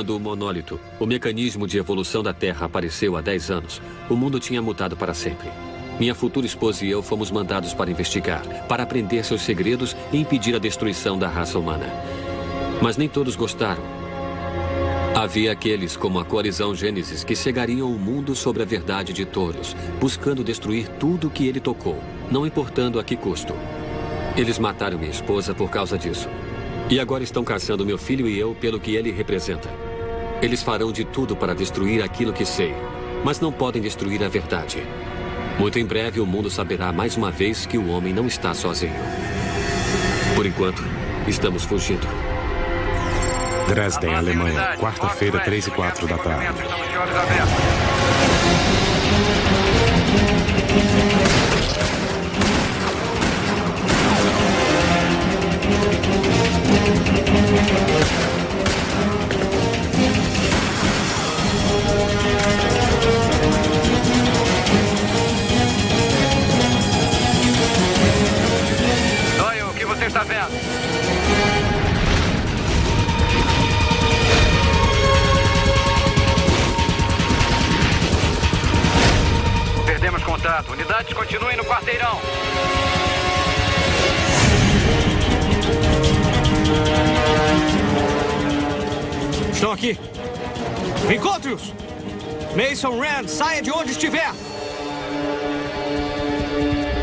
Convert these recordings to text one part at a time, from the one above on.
Quando o monólito, o mecanismo de evolução da Terra, apareceu há 10 anos, o mundo tinha mutado para sempre. Minha futura esposa e eu fomos mandados para investigar, para aprender seus segredos e impedir a destruição da raça humana. Mas nem todos gostaram. Havia aqueles, como a coalizão Gênesis, que cegariam o mundo sobre a verdade de Touros, buscando destruir tudo o que ele tocou, não importando a que custo. Eles mataram minha esposa por causa disso. E agora estão caçando meu filho e eu pelo que ele representa. Eles farão de tudo para destruir aquilo que sei, mas não podem destruir a verdade. Muito em breve o mundo saberá mais uma vez que o homem não está sozinho. Por enquanto, estamos fugindo. Dresden, Alemanha, quarta-feira, 3 e 4 da tarde. Está vendo? Perdemos contato. Unidades continuem no quarteirão. Estão aqui. Encontre-os! Mason Rand, saia de onde estiver!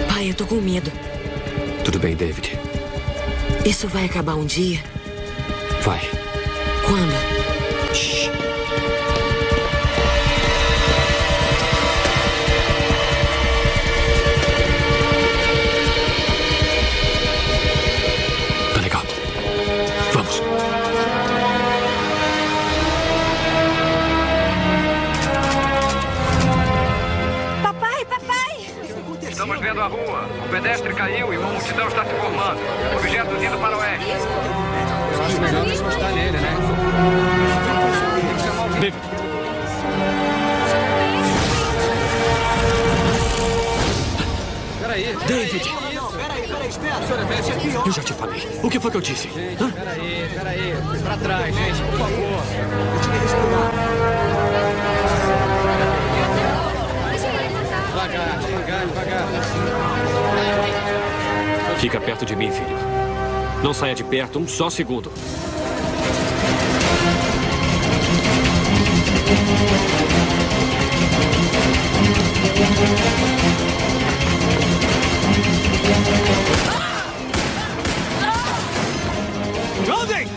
Pai, eu tô com medo. Tudo bem, David. Isso vai acabar um dia? Vai. Quando? O pedestre caiu e uma multidão está se formando. Objetos indo para o oeste. Eu acho melhor não encostar nele, né? David. Peraí. David! Peraí, peraí, espera. Senhora. Eu já te falei. O que foi que eu disse? Hã? Peraí, peraí. Pra trás, gente, por favor. Eu tinha que Fica perto de mim, filho. Não saia de perto um só segundo. Andem!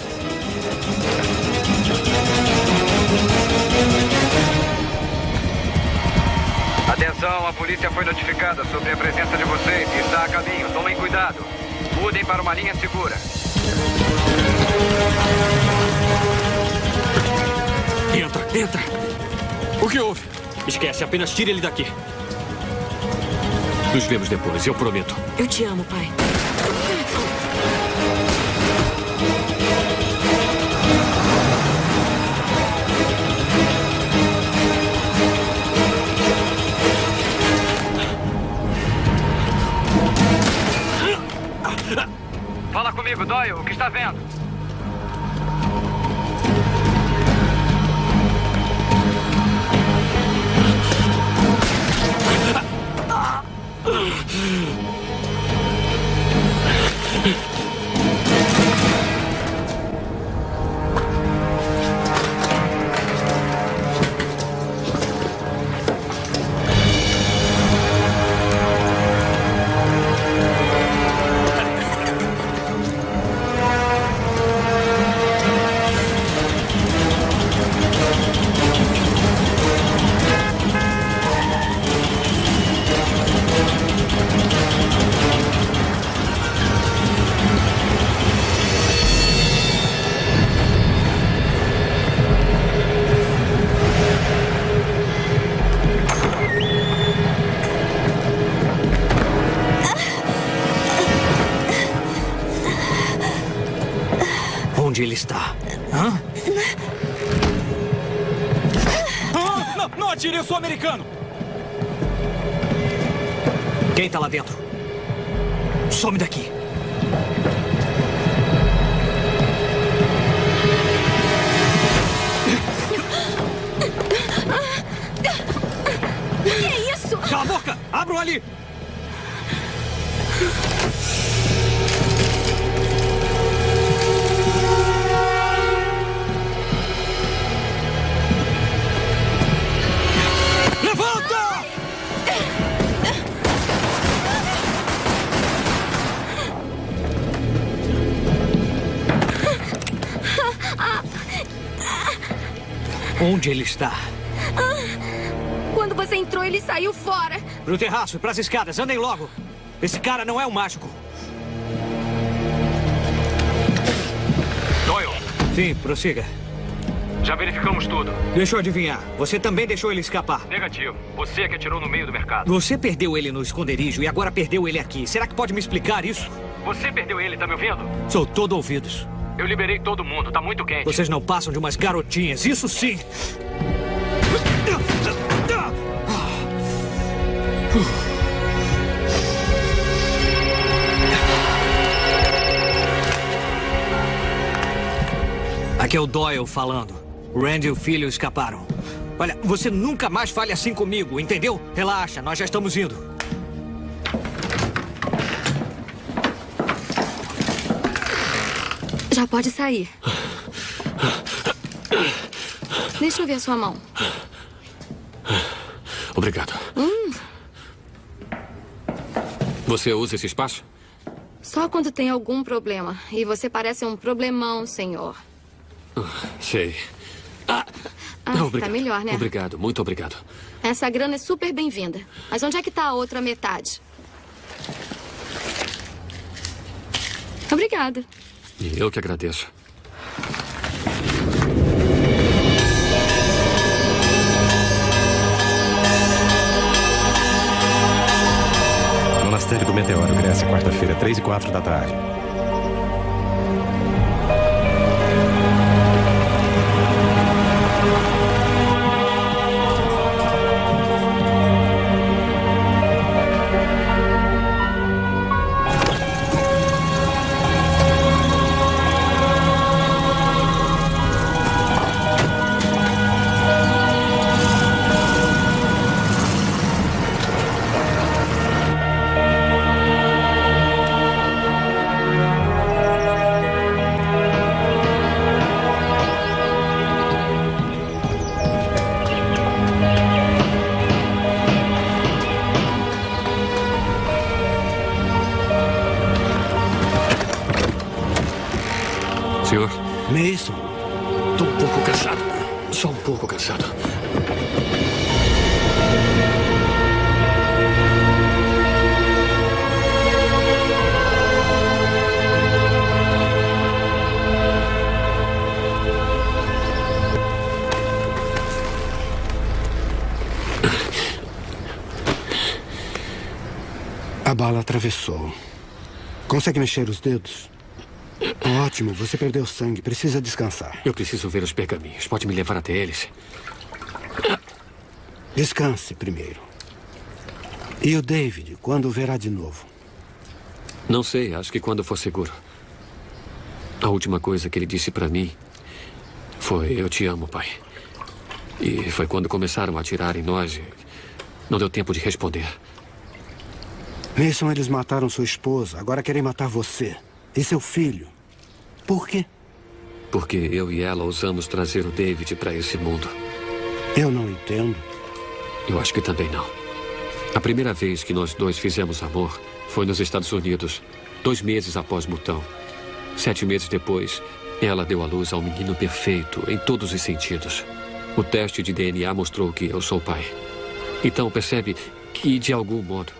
Atenção, a polícia foi notificada sobre a presença de vocês e está a caminho. Tomem cuidado. Mudem para uma linha segura. Entra, entra. O que houve? Esquece, apenas tire ele daqui. Nos vemos depois, eu prometo. Eu te amo, pai. Doyle. O que está vendo? onde ele está. Hã? Não, não atire, eu sou americano! Quem está lá dentro? Some daqui. Que é isso? Cala a boca! Abram ali! Onde ele está? Quando você entrou, ele saiu fora. Pro terraço e pras escadas, andem logo. Esse cara não é um mágico. Doyle, Sim, prossiga. já verificamos tudo. Deixa eu adivinhar. Você também deixou ele escapar. Negativo. Você é que atirou no meio do mercado. Você perdeu ele no esconderijo e agora perdeu ele aqui. Será que pode me explicar isso? Você perdeu ele, tá me ouvindo? Sou todo ouvidos. Eu liberei todo mundo, tá muito quente. Vocês não passam de umas garotinhas, isso sim! Aqui é o Doyle falando. Randy e o filho escaparam. Olha, você nunca mais fale assim comigo, entendeu? Relaxa, nós já estamos indo. Já pode sair. Deixa eu ver a sua mão. Obrigado. Você usa esse espaço? Só quando tem algum problema. E você parece um problemão, senhor. Sei. Ah, Ah, tá obrigado. melhor, né? Obrigado, muito obrigado. Essa grana é super bem-vinda. Mas onde é que tá a outra metade? Obrigada. E eu que agradeço. Monastério do Meteoro, Grécia, quarta-feira, 3 e 4 da tarde. Consegue mexer os dedos? Ótimo, você perdeu sangue. Precisa descansar. Eu preciso ver os pergaminhos. Pode me levar até eles? Descanse primeiro. E o David, quando o verá de novo? Não sei, acho que quando for seguro. A última coisa que ele disse pra mim foi: Eu te amo, pai. E foi quando começaram a atirar em nós. e Não deu tempo de responder. Mason, eles mataram sua esposa. Agora querem matar você. E seu filho. Por quê? Porque eu e ela ousamos trazer o David pra esse mundo. Eu não entendo. Eu acho que também não. A primeira vez que nós dois fizemos amor foi nos Estados Unidos, dois meses após Mutão. Sete meses depois, ela deu à luz ao menino perfeito em todos os sentidos. O teste de DNA mostrou que eu sou o pai. Então percebe que, de algum modo,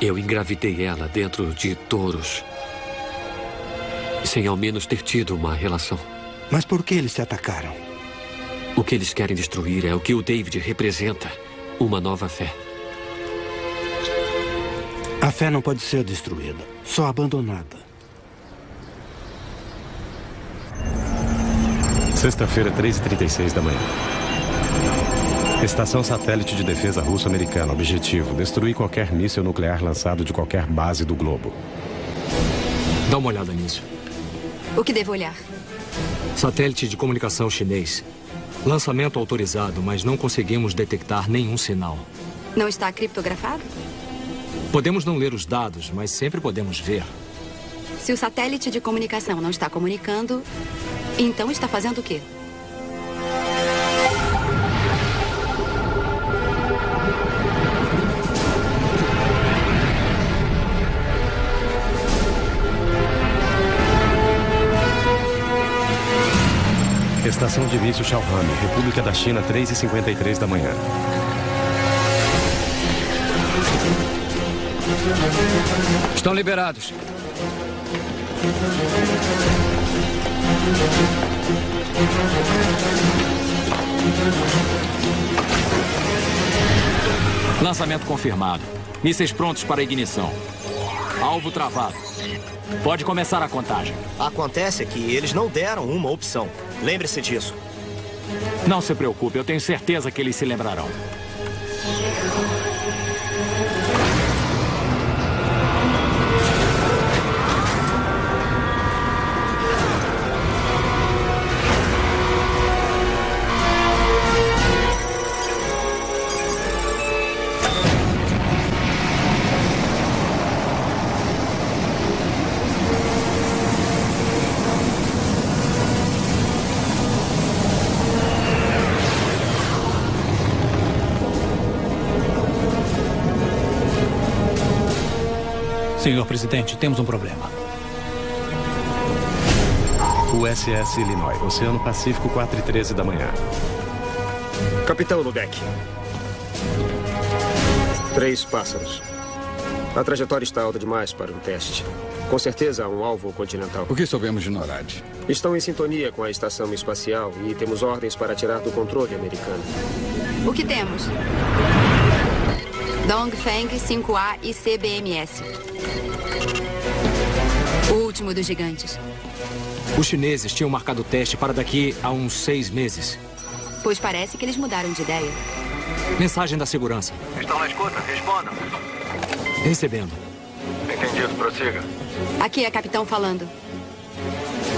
eu engravidei ela dentro de touros. Sem ao menos ter tido uma relação. Mas por que eles se atacaram? O que eles querem destruir é o que o David representa: uma nova fé. A fé não pode ser destruída, só abandonada. Sexta-feira, 3h36 da manhã. Estação Satélite de Defesa Russo-Americana. Objetivo: destruir qualquer míssil nuclear lançado de qualquer base do globo. dá uma olhada nisso. O que devo olhar? Satélite de comunicação chinês. Lançamento autorizado, mas não conseguimos detectar nenhum sinal. Não está criptografado? Podemos não ler os dados, mas sempre podemos ver. Se o satélite de comunicação não está comunicando, então está fazendo o quê? Estação de início Shaohami, República da China, 3h53 da manhã. Estão liberados. Lançamento confirmado. Mísseis prontos para ignição. Alvo travado. Pode começar a contagem. Acontece que eles não deram uma opção. Lembre-se disso. Não se preocupe, eu tenho certeza que eles se lembrarão. Senhor presidente, temos um problema. USS Illinois, Oceano Pacífico, 4 e 13 da manhã. Capitão no deck. Três pássaros. A trajetória está alta demais para um teste. Com certeza há um alvo continental. O que sabemos de NORAD? Estão em sintonia com a estação espacial e temos ordens para tirar do controle americano. O que temos? Dongfeng 5A e CBMS. O último dos gigantes. Os chineses tinham marcado o teste para daqui a uns seis meses. Pois parece que eles mudaram de ideia. Mensagem da segurança. Estão na escuta? Respondam. Recebendo. Entendido, prossiga. Aqui é capitão falando.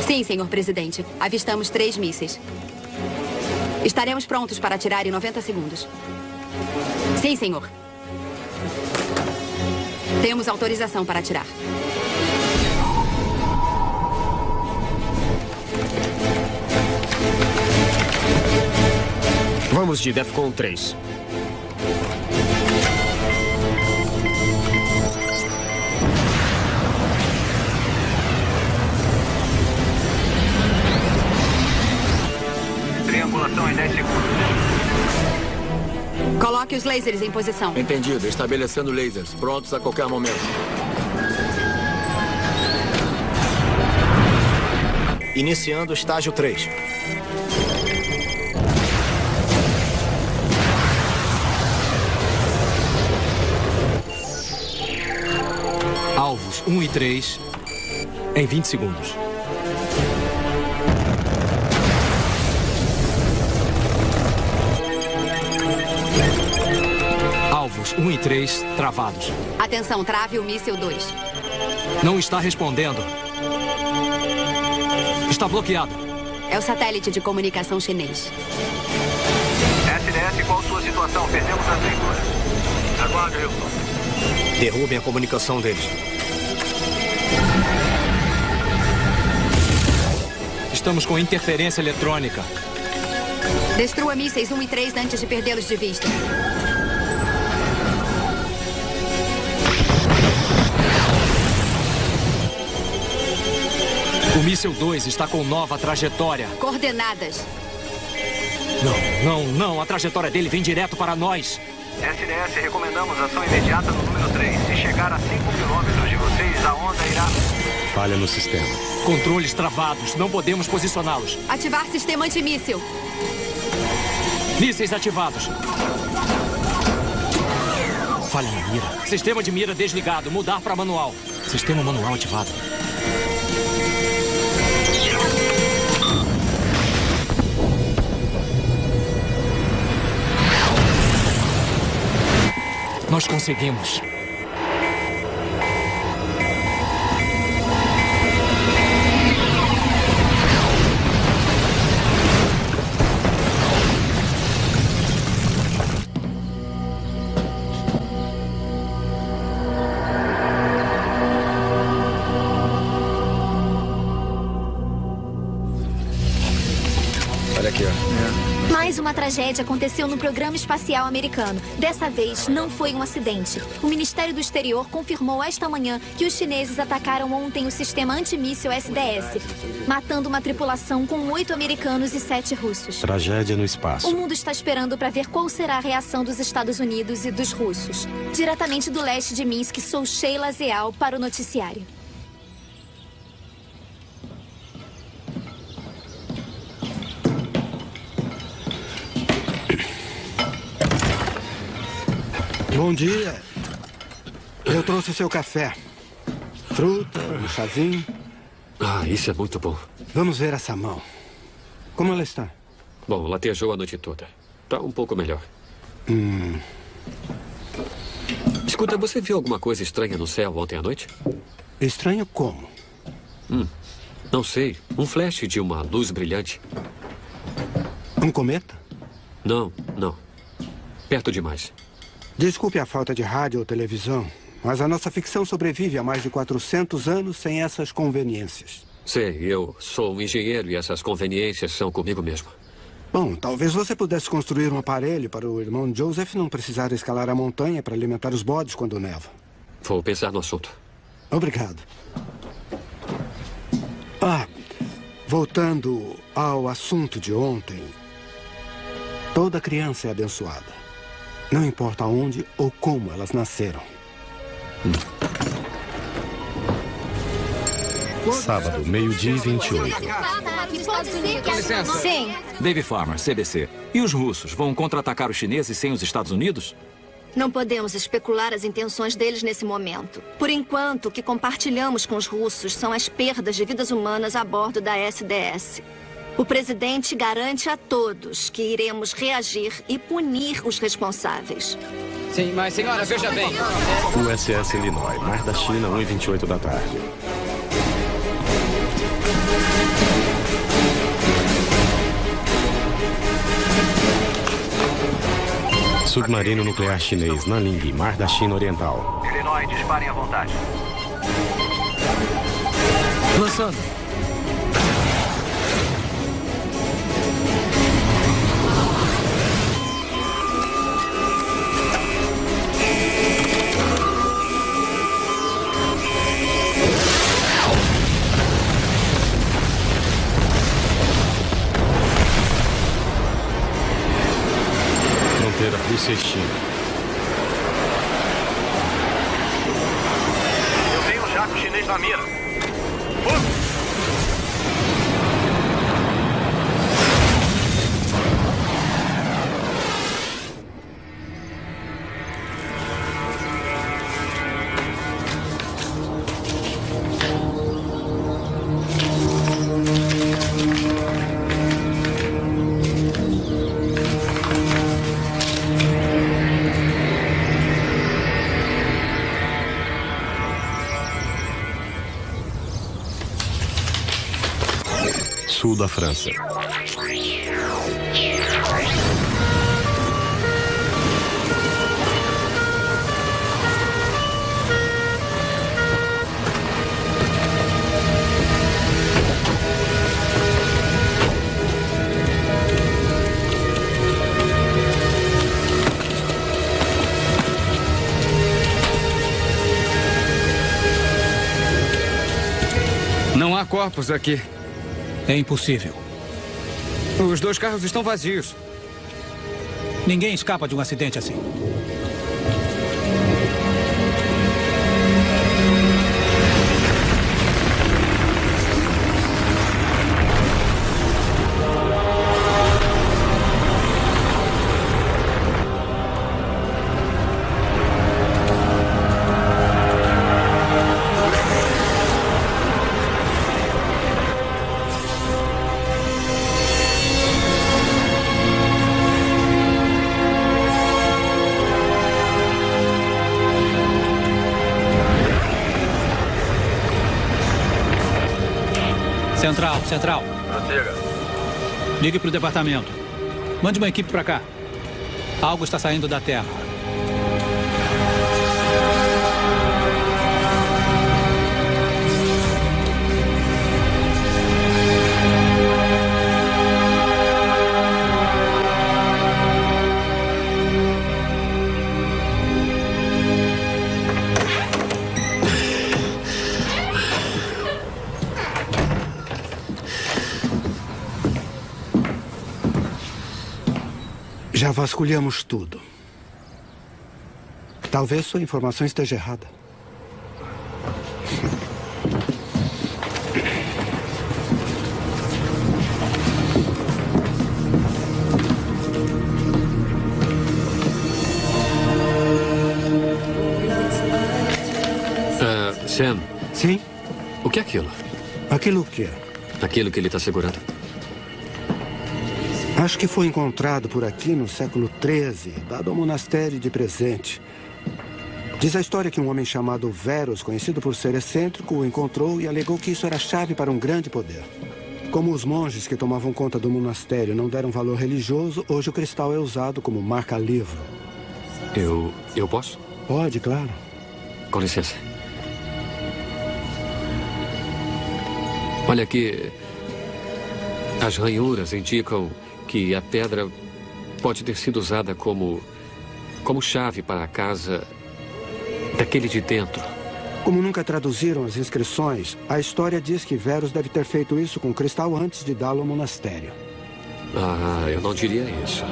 Sim, senhor presidente. Avistamos três mísseis. Estaremos prontos para atirar em 90 segundos. Sim, senhor. Temos autorização para atirar. Vamos de DEFCON 3. Os lasers em posição. Entendido. Estabelecendo lasers. Prontos a qualquer momento. Iniciando o estágio 3. Alvos 1 e 3 em 20 segundos. Alvos 1 e 3 travados. Atenção, trave o míssil 2. Não está respondendo. Está bloqueado. É o satélite de comunicação chinês. SDS, qual sua situação? Perdemos as leituras. Aguarde, Wilson. Derrubem a comunicação deles. Estamos com interferência eletrônica. Destrua mísseis 1 e 3 antes de perdê-los de vista. O míssil 2 está com nova trajetória. Coordenadas. Não, não, não. A trajetória dele vem direto para nós. SDS, recomendamos ação imediata no número 3. Se chegar a 5 quilômetros de vocês, a onda irá... Falha no sistema. Controles travados. Não podemos posicioná-los. Ativar sistema antimíssil. Mísseis ativados. Falha na mira. Sistema de mira desligado. Mudar para manual. Sistema manual ativado. Nós conseguimos. Tragédia aconteceu no programa espacial americano. Dessa vez, não foi um acidente. O Ministério do Exterior confirmou esta manhã que os chineses atacaram ontem o sistema antimíssil SDS, matando uma tripulação com oito americanos e sete russos. Tragédia no espaço. O mundo está esperando para ver qual será a reação dos Estados Unidos e dos russos. Diretamente do leste de Minsk, sou Sheila Zeal para o noticiário. Bom dia. Eu trouxe seu café. Fruta, um chazinho. Ah, isso é muito bom. Vamos ver essa mão. Como ela está? Bom, latejou a noite toda. Tá um pouco melhor. Hum. Escuta, você viu alguma coisa estranha no céu ontem à noite? Estranho como? Hum, não sei. Um flash de uma luz brilhante. Um cometa? Não, não. Perto demais. Desculpe a falta de rádio ou televisão, mas a nossa ficção sobrevive há mais de 400 anos sem essas conveniências. Sei, eu sou um engenheiro e essas conveniências são comigo mesmo. Bom, talvez você pudesse construir um aparelho para o irmão Joseph não precisar escalar a montanha para alimentar os bodes quando neva. Vou pensar no assunto. Obrigado. Ah, voltando ao assunto de ontem. Toda criança é abençoada. Não importa onde ou como elas nasceram. Sábado, meio-dia e 28. Com licença. Sim. Dave Farmer, CBC. E os russos vão contra-atacar os chineses sem os Estados Unidos? Não podemos especular as intenções deles nesse momento. Por enquanto, o que compartilhamos com os russos são as perdas de vidas humanas a bordo da SDS. O presidente garante a todos que iremos reagir e punir os responsáveis. Sim, mas senhora, veja bem. USS Illinois, Mar da China, 1 h 28 da tarde. Submarino nuclear chinês, Nanling, Mar da China Oriental. Illinois, disparem à vontade. Lançando. Fronteira Rússia e China. Eu tenho um jato chinês na mira. Sul da França. Não há corpos aqui. É impossível. Os dois carros estão vazios. Ninguém escapa de um acidente assim. Central, central. Prossiga. Ligue para o departamento. Mande uma equipe para cá. Algo está saindo da Terra. Vasculhamos tudo. Talvez sua informação esteja errada. Ah, Sam. Sim? O que é aquilo? Aquilo o quê? Aquilo que ele está segurando. Acho que foi encontrado por aqui no século XIII, dado ao monastério de presente. Diz a história que um homem chamado Verus, conhecido por ser excêntrico, o encontrou e alegou que isso era a chave para um grande poder. Como os monges que tomavam conta do monastério não deram valor religioso, hoje o cristal é usado como marca-livro. Eu. eu posso? Pode, claro. Com licença. Olha aqui. As ranhuras indicam que a pedra pode ter sido usada como. como chave para a casa daquele de dentro. Como nunca traduziram as inscrições, a história diz que Verus deve ter feito isso com cristal antes de dá-lo ao monastério. Ah, eu não diria isso.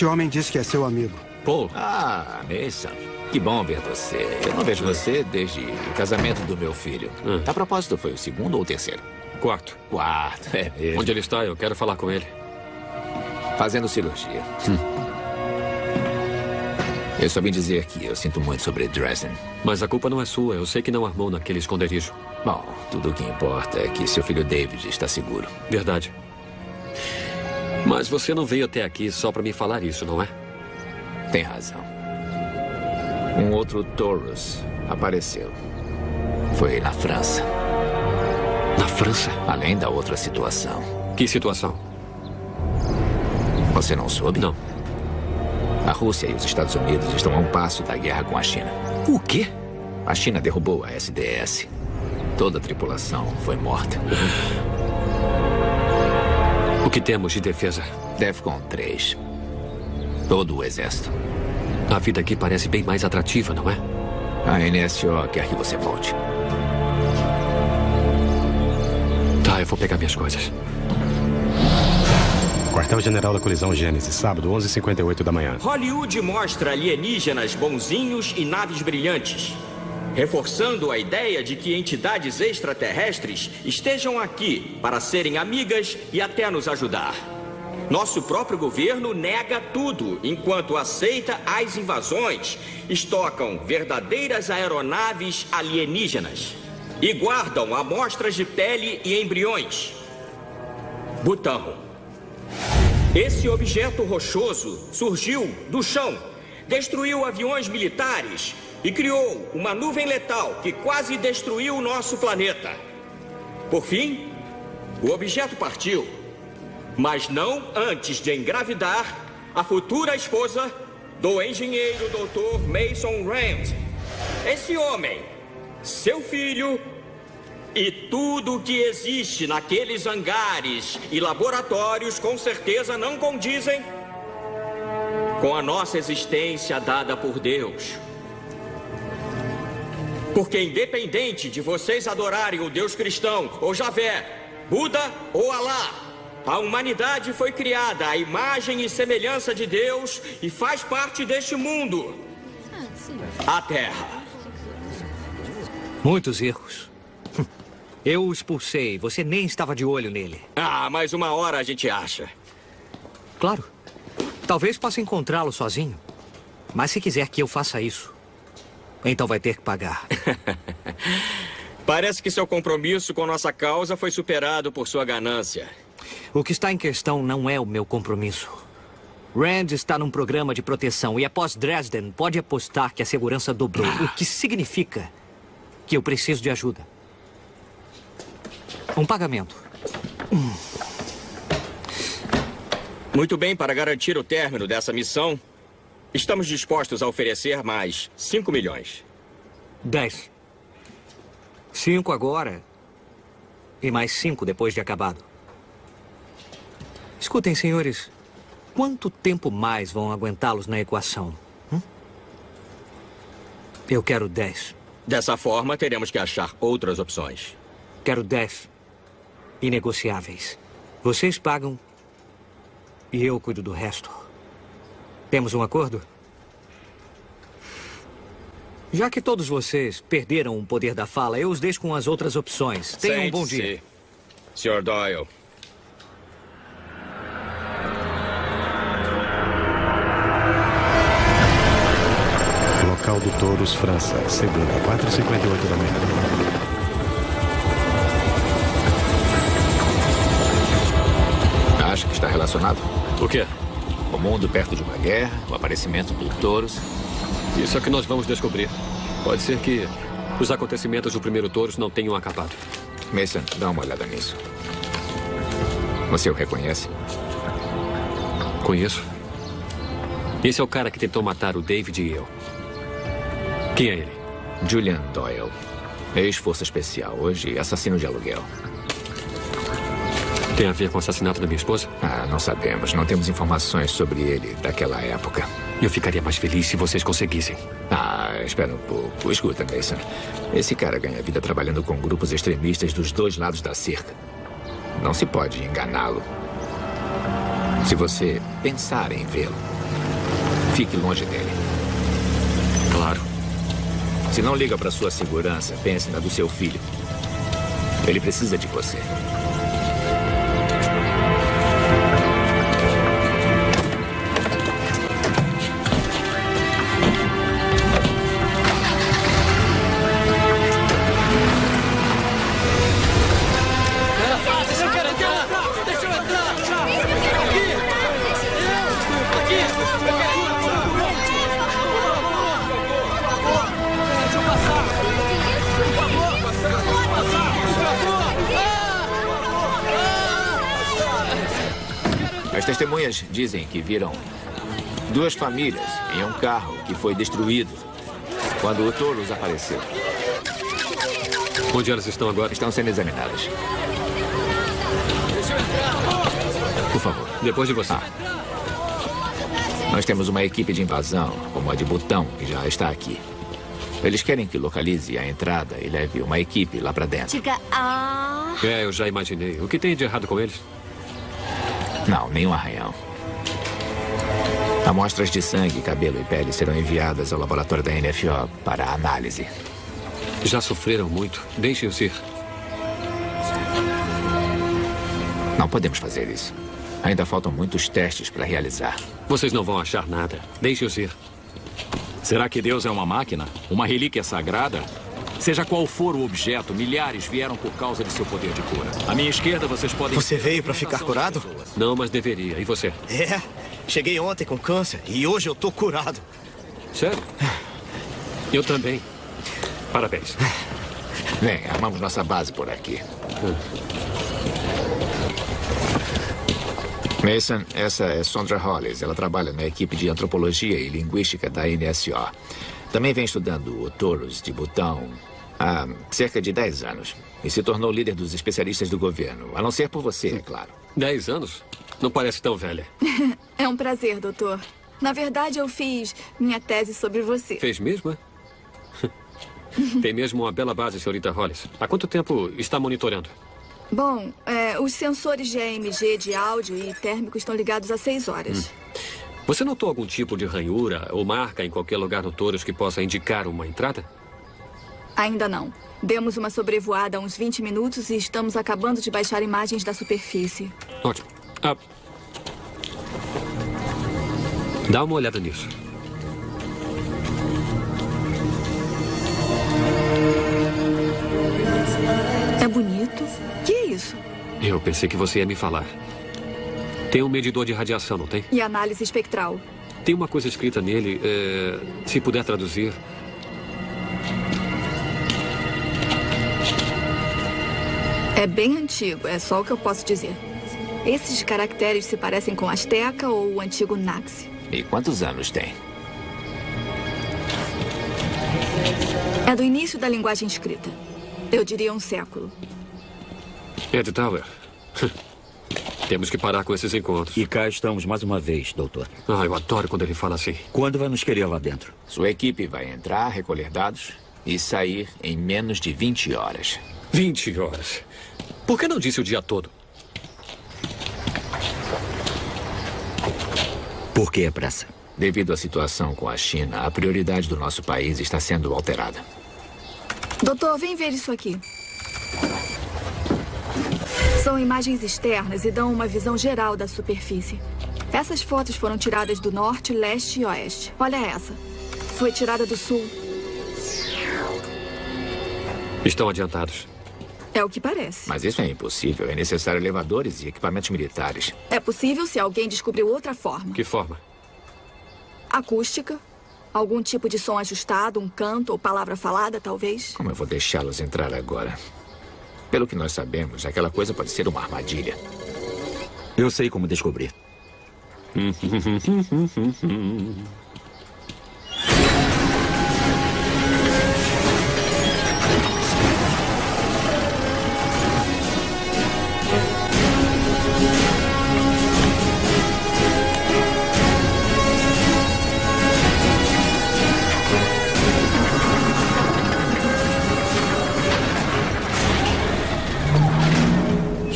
Esse homem diz que é seu amigo. Paul. Ah, Mason. Que bom ver você. Eu não vejo você desde o casamento do meu filho. A propósito, foi o segundo ou o terceiro? Quarto. Quarto, é mesmo. Onde ele está? Eu quero falar com ele. Fazendo cirurgia. Eu só vim dizer que eu sinto muito sobre Dresden. Mas a culpa não é sua. Eu sei que não armou naquele esconderijo. Bom, tudo o que importa é que seu filho David está seguro. Verdade. Mas você não veio até aqui só para me falar isso, não é? Tem razão. Um outro Taurus apareceu. Foi na França. Na França? Além da outra situação. Que situação? Você não soube? Não. A Rússia e os Estados Unidos estão a um passo da guerra com a China. O quê? A China derrubou a SDS. Toda a tripulação foi morta. O que temos de defesa? DEFCON 3. Todo o exército. A vida aqui parece bem mais atrativa, não é? A NSO quer que você volte. Tá, eu vou pegar minhas coisas. Quartel-General da Colisão Gênesis, sábado, 11h58 da manhã. Hollywood mostra alienígenas bonzinhos e naves brilhantes, reforçando a ideia de que entidades extraterrestres estejam aqui para serem amigas e até nos ajudar. Nosso próprio governo nega tudo, enquanto aceita as invasões, estocam verdadeiras aeronaves alienígenas e guardam amostras de pele e embriões. Butão. Esse objeto rochoso surgiu do chão, destruiu aviões militares e criou uma nuvem letal que quase destruiu o nosso planeta. Por fim, o objeto partiu, mas não antes de engravidar a futura esposa do engenheiro Dr. Mason Rand. Esse homem, seu filho e tudo o que existe naqueles hangares e laboratórios com certeza não condizem com a nossa existência dada por Deus. Porque, independente de vocês adorarem o Deus cristão ou Javé, Buda ou Alá, a humanidade foi criada à imagem e semelhança de Deus e faz parte deste mundo a Terra. Muitos erros. Eu o expulsei. Você nem estava de olho nele. Ah, mas uma hora a gente acha. Claro. Talvez possa encontrá-lo sozinho. Mas se quiser que eu faça isso, então vai ter que pagar. Parece que seu compromisso com nossa causa foi superado por sua ganância. O que está em questão não é o meu compromisso. Rand está num programa de proteção e após Dresden pode apostar que a segurança dobrou, o que significa que eu preciso de ajuda. Um pagamento. Muito bem, para garantir o término dessa missão, estamos dispostos a oferecer mais 5 milhões. 10. Cinco agora. E mais cinco depois de acabado. Escutem, senhores. Quanto tempo mais vão aguentá-los na equação? Hum? Eu quero 10. Dessa forma, teremos que achar outras opções. Quero 10. Inegociáveis. Vocês pagam e eu cuido do resto. Temos um acordo? Já que todos vocês perderam o poder da fala, eu os deixo com as outras opções. Tenham um bom dia. Sr. Doyle. Local do Touros, França. Segunda, 4h58 da manhã. Acha que está relacionado? O quê? O mundo perto de uma guerra, o aparecimento do touros. Isso é o que nós vamos descobrir. Pode ser que os acontecimentos do primeiro touros não tenham acabado. Mason, dá uma olhada nisso. Você o reconhece? Conheço. Esse é o cara que tentou matar o David e eu. Quem é ele? Julian Doyle. Ex-força especial, hoje assassino de aluguel. Tem a ver com o assassinato da minha esposa? Ah, não sabemos. Não temos informações sobre ele daquela época. Eu ficaria mais feliz se vocês conseguissem. Ah, espera um pouco. Escuta, Mason. Esse cara ganha vida trabalhando com grupos extremistas dos dois lados da cerca. Não se pode enganá-lo. Se você pensar em vê-lo, fique longe dele. Claro. Se não liga para sua segurança, pense na do seu filho. Ele precisa de você. Dizem que viram duas famílias em um carro que foi destruído quando o Touros apareceu. Onde elas estão agora? Estão sendo examinadas. Por favor. Depois de você. Nós temos uma equipe de invasão, como a de Butão, que já está aqui. Eles querem que localize a entrada e leve uma equipe lá para dentro. Diga ah. É, eu já imaginei. O que tem de errado com eles? Não, nenhum arranhão. Amostras de sangue, cabelo e pele serão enviadas ao laboratório da NFO para análise. Já sofreram muito. Deixem-os ir. Não podemos fazer isso. Ainda faltam muitos testes para realizar. Vocês não vão achar nada. Deixem-os ir. Será que Deus é uma máquina? Uma relíquia sagrada? Seja qual for o objeto, milhares vieram por causa de seu poder de cura. À minha esquerda, vocês podem... Você veio para ficar curado? Não, mas deveria. E você? É. Cheguei ontem com câncer e hoje eu tô curado. Sério? Eu também. Parabéns. Vem, armamos nossa base por aqui. Mason, essa é Sondra Hollis. Ela trabalha na equipe de antropologia e linguística da NSO. Também vem estudando o Touros de Butão há cerca de 10 anos. E se tornou líder dos especialistas do governo. A não ser por você, é claro. 10 anos? Não parece tão velha. É um prazer, doutor. Na verdade, eu fiz minha tese sobre você. Fez mesmo, é? Tem mesmo uma bela base, senhorita Hollis. Há quanto tempo está monitorando? Bom, é, os sensores de AMG de áudio e térmico estão ligados há seis horas. Você notou algum tipo de ranhura ou marca em qualquer lugar no Touros que possa indicar uma entrada? Ainda não. Demos uma sobrevoada há uns 20 minutos e estamos acabando de baixar imagens da superfície. Ótimo. Ah. Dá uma olhada nisso. É bonito. Que é isso? Eu pensei que você ia me falar. Tem um medidor de radiação, não tem? E análise espectral. Tem uma coisa escrita nele, é, se puder traduzir. É bem antigo, é só o que eu posso dizer. Esses caracteres se parecem com Azteca ou o antigo Naxi. E quantos anos tem? É do início da linguagem escrita. Eu diria um século. Ed Tower. Temos que parar com esses encontros. E cá estamos mais uma vez, doutor. Ah, eu adoro quando ele fala assim. Quando vai nos querer lá dentro? Sua equipe vai entrar, recolher dados e sair em menos de 20 horas. 20 horas. Por que não disse o dia todo? Por que a pressa? Devido à situação com a China, a prioridade do nosso país está sendo alterada. Doutor, vem ver isso aqui. São imagens externas e dão uma visão geral da superfície. Essas fotos foram tiradas do norte, leste e oeste. Olha essa. Foi tirada do sul. Estão adiantados. É o que parece. Mas isso é impossível. É necessário elevadores e equipamentos militares. É possível se alguém descobriu outra forma. Que forma? Acústica. Algum tipo de som ajustado, um canto ou palavra falada, talvez. Como eu vou deixá-los entrar agora? Pelo que nós sabemos, aquela coisa pode ser uma armadilha. Eu sei como descobrir.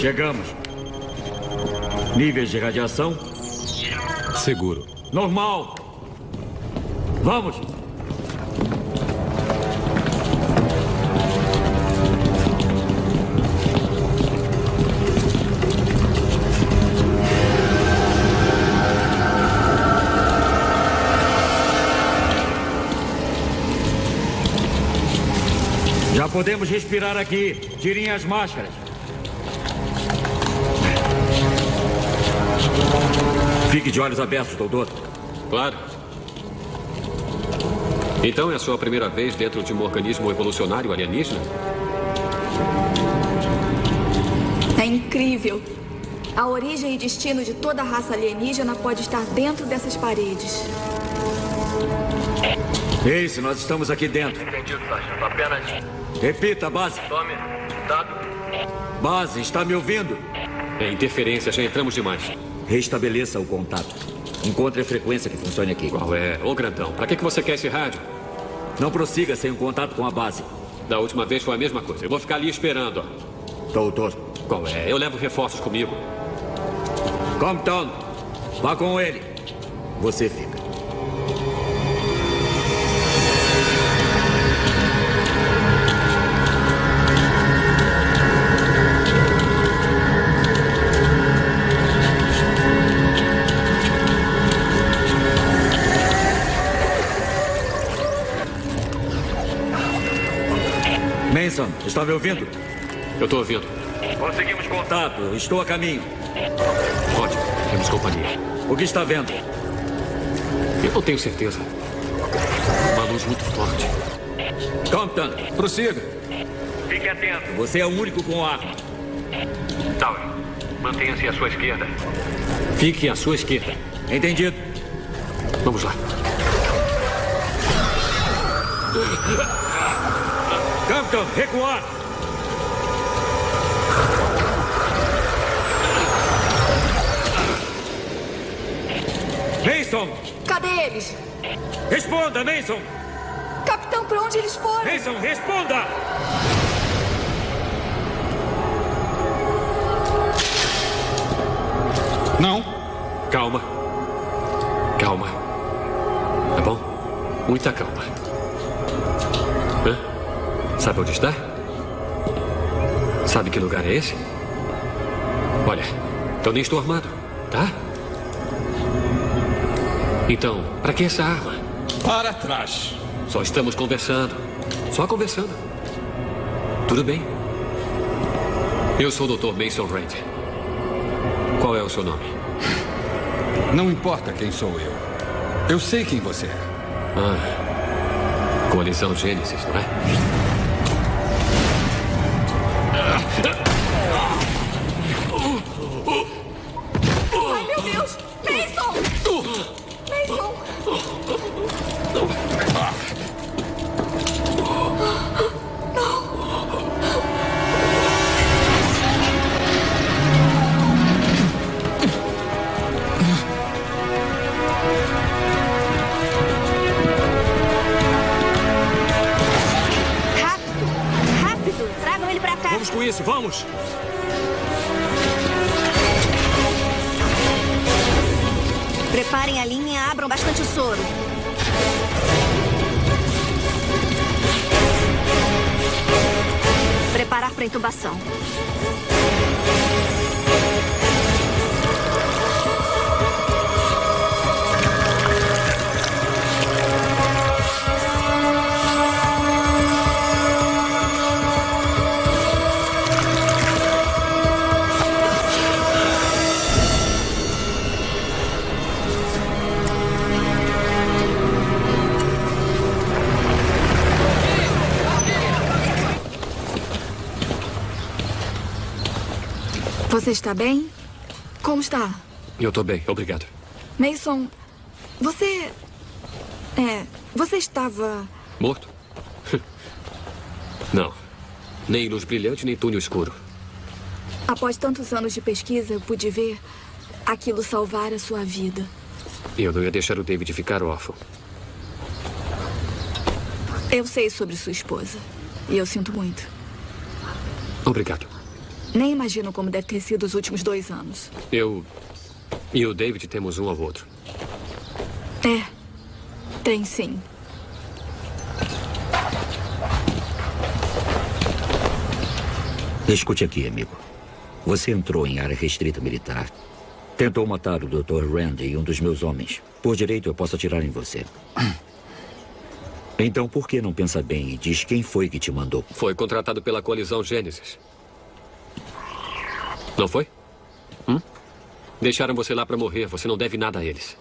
Chegamos. Níveis de radiação? Seguro. Normal. Vamos. Já podemos respirar aqui. Tirem as máscaras. Fique de olhos abertos, doutor. Claro. Então é a sua primeira vez dentro de um organismo evolucionário alienígena? É incrível. A origem e destino de toda a raça alienígena pode estar dentro dessas paredes. Ace, nós estamos aqui dentro. Entendido, sargento. Apenas. Repita, base. Tome. Dado. Base, está me ouvindo? É interferência, já entramos demais. Restabeleça o contato. Encontre a frequência que funcione aqui. Qual é? Ô, grandão, pra que que você quer esse rádio? Não prossiga sem o contato com a base. Da última vez foi a mesma coisa. Eu vou ficar ali esperando, ó. Doutor. Qual é? Eu levo reforços comigo. Compton, vá com ele. Você fica. Está me ouvindo? Eu estou ouvindo. Conseguimos contato. Estou a caminho. Ótimo. Temos companhia. O que está vendo? Eu não tenho certeza. Uma luz muito forte. Compton. Prossiga. Fique atento. Você é o único com arma. Tower, mantenha-se à sua esquerda. Fique à sua esquerda. Entendido. Vamos lá. Compton, recuar. Mason! Cadê eles? Responda, Mason! Capitão, pra onde eles foram? Mason, responda! Não. Calma. Calma. Tá bom? Muita calma. Sabe onde está? Sabe que lugar é esse? Olha, eu nem estou armado, tá? Então, para que essa arma? Para trás. Só estamos conversando. Só conversando. Tudo bem. Eu sou o Dr. Mason Rand. Qual é o seu nome? Não importa quem sou eu. Eu sei quem você é. Ah, coalizão Gênesis, não é? Você está bem? Como está? Eu tô bem, obrigado. Mason, você. É. Você estava. Morto? Não. Nem luz brilhante, nem túnel escuro. Após tantos anos de pesquisa, eu pude ver aquilo salvar a sua vida. Eu não ia deixar o David ficar órfão. Eu sei sobre sua esposa. E eu sinto muito. Obrigado. Nem imagino como deve ter sido os últimos dois anos. Eu e o David temos um ao outro. É. Tem sim. Escute aqui, amigo. Você entrou em área restrita militar. Tentou matar o Dr. Randy e um dos meus homens. Por direito, eu posso atirar em você. Então, por que não pensa bem e diz quem foi que te mandou? Foi contratado pela coalizão Gênesis. Não foi? Hum? Deixaram você lá para morrer. Você não deve nada a eles.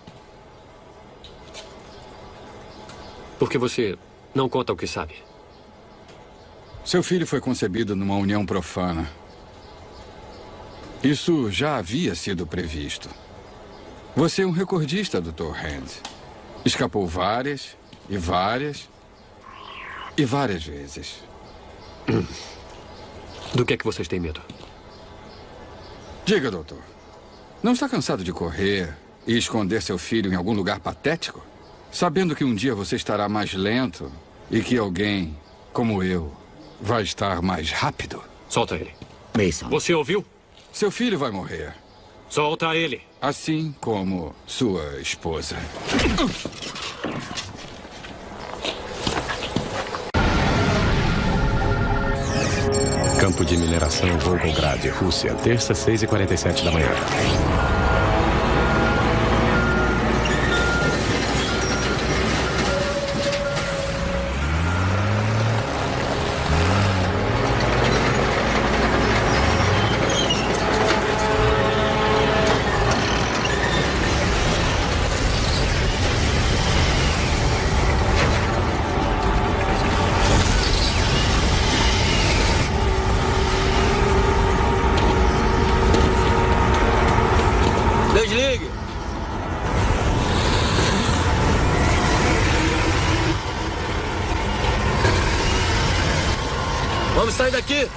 Porque você não conta o que sabe. Seu filho foi concebido numa união profana. Isso já havia sido previsto. Você é um recordista, Dr. Hand. Escapou várias, e várias, e várias vezes. Do que é que vocês têm medo? Diga, doutor. Não está cansado de correr e esconder seu filho em algum lugar patético? Sabendo que um dia você estará mais lento e que alguém, como eu, vai estar mais rápido? Solta ele. Mason. Você ouviu? Seu filho vai morrer. Solta ele. Assim como sua esposa. Campo de mineração Volgograd, Rússia, terça, 6h47 da manhã. Vamos sair daqui!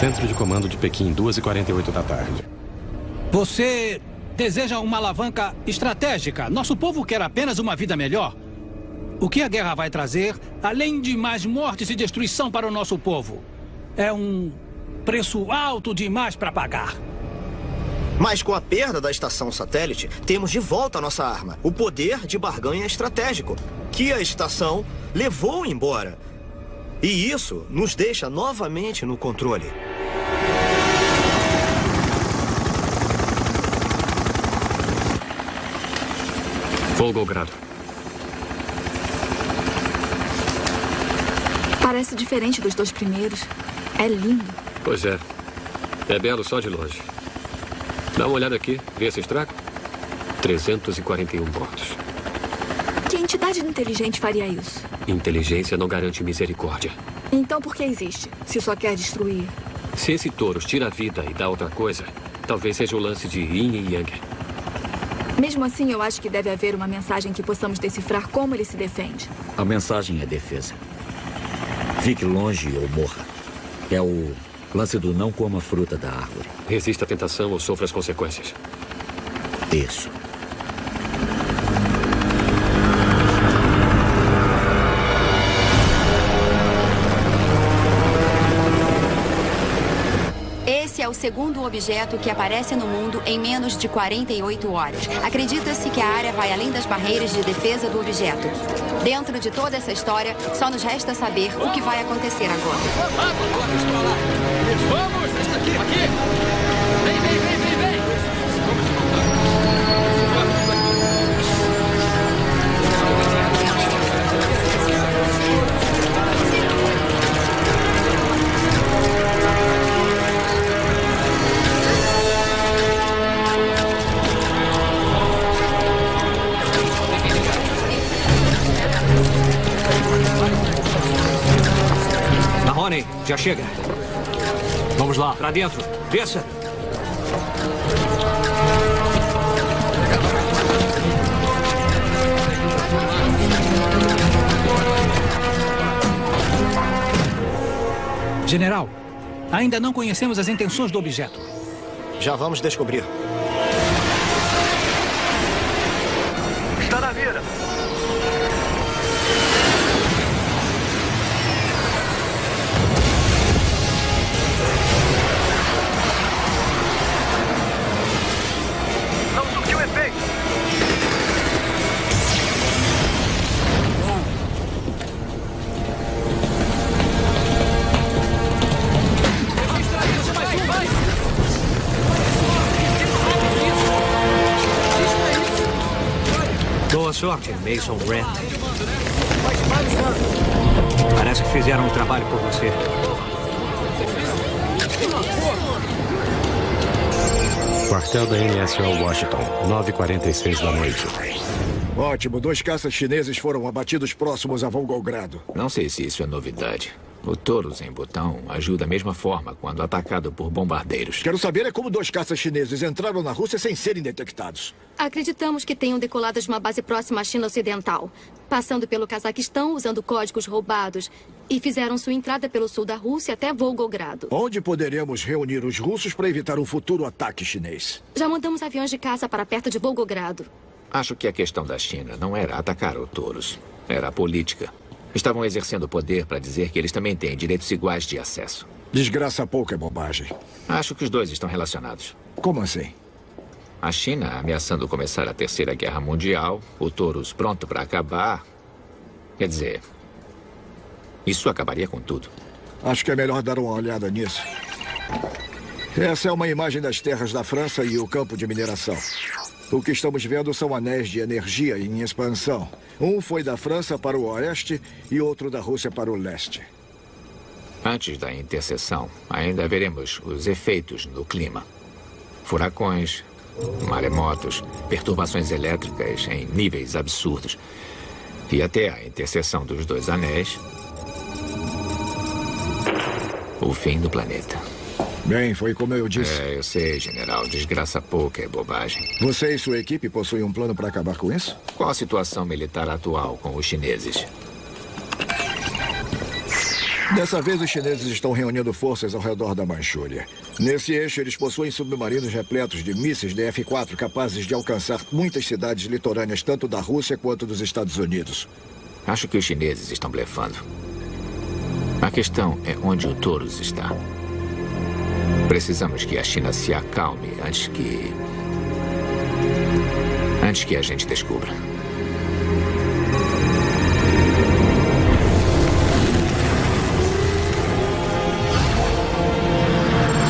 Centro de comando de Pequim, 2h48 da tarde. Você deseja uma alavanca estratégica. Nosso povo quer apenas uma vida melhor. O que a guerra vai trazer, além de mais mortes e destruição para o nosso povo? É um preço alto demais para pagar. Mas com a perda da estação satélite, temos de volta a nossa arma, o poder de barganha estratégico, que a estação levou embora. E isso nos deixa novamente no controle. Volgogrado. Parece diferente dos dois primeiros. É lindo. Pois é. É belo só de longe. Dá uma olhada aqui. Vê esse estrago? 341 mortos. Que entidade inteligente faria isso? Inteligência não garante misericórdia. Então por que existe, se só quer destruir? Se esse touro tira a vida e dá outra coisa, talvez seja o lance de yin e yang. Mesmo assim, eu acho que deve haver uma mensagem que possamos decifrar como ele se defende. A mensagem é defesa. Fique longe ou morra. É o lance do não coma fruta da árvore. Resista à tentação ou sofra as consequências. Isso. Segundo objeto que aparece no mundo em menos de 48 horas. Acredita-se que a área vai além das barreiras de defesa do objeto. Dentro de toda essa história, só nos resta saber o que vai acontecer agora. Vamos! Já chega. Vamos lá, pra dentro. Desça. General, ainda não conhecemos as intenções do objeto. Já vamos descobrir. Boa sorte, Mason Brand. Parece que fizeram um trabalho por você. Quartel da NSO Washington, 9h46 da noite. Ótimo, dois caças chineses foram abatidos próximos a Volgogrado. Não sei se isso é novidade. O Taurus em Botão agiu da mesma forma quando atacado por bombardeiros. Quero saber é como dois caças chineses entraram na Rússia sem serem detectados. Acreditamos que tenham decolado de uma base próxima à China Ocidental, passando pelo Cazaquistão usando códigos roubados e fizeram sua entrada pelo sul da Rússia até Volgogrado. Onde poderemos reunir os russos para evitar um futuro ataque chinês? Já mandamos aviões de caça para perto de Volgogrado. Acho que a questão da China não era atacar o Taurus, era a política. Estavam exercendo poder para dizer que eles também têm direitos iguais de acesso. Desgraça pouco é bobagem. Acho que os dois estão relacionados. Como assim? A China ameaçando começar a Terceira Guerra Mundial, o Taurus pronto para acabar. Quer dizer, isso acabaria com tudo. Acho que é melhor dar uma olhada nisso. Essa é uma imagem das terras da França e o campo de mineração. O que estamos vendo são anéis de energia em expansão. Um foi da França para o oeste e outro da Rússia para o leste. Antes da interseção, ainda veremos os efeitos no clima. Furacões, maremotos, perturbações elétricas em níveis absurdos. E até a interseção dos dois anéis, o fim do planeta. Bem, foi como eu disse. É, eu sei, general. Desgraça pouca é bobagem. Você e sua equipe possuem um plano para acabar com isso? Qual a situação militar atual com os chineses? Dessa vez, os chineses estão reunindo forças ao redor da Manchúria. Nesse eixo, eles possuem submarinos repletos de mísseis DF-4 capazes de alcançar muitas cidades litorâneas, tanto da Rússia quanto dos Estados Unidos. Acho que os chineses estão blefando. A questão é onde o Taurus está. Precisamos que a China se acalme antes que. Antes que a gente descubra.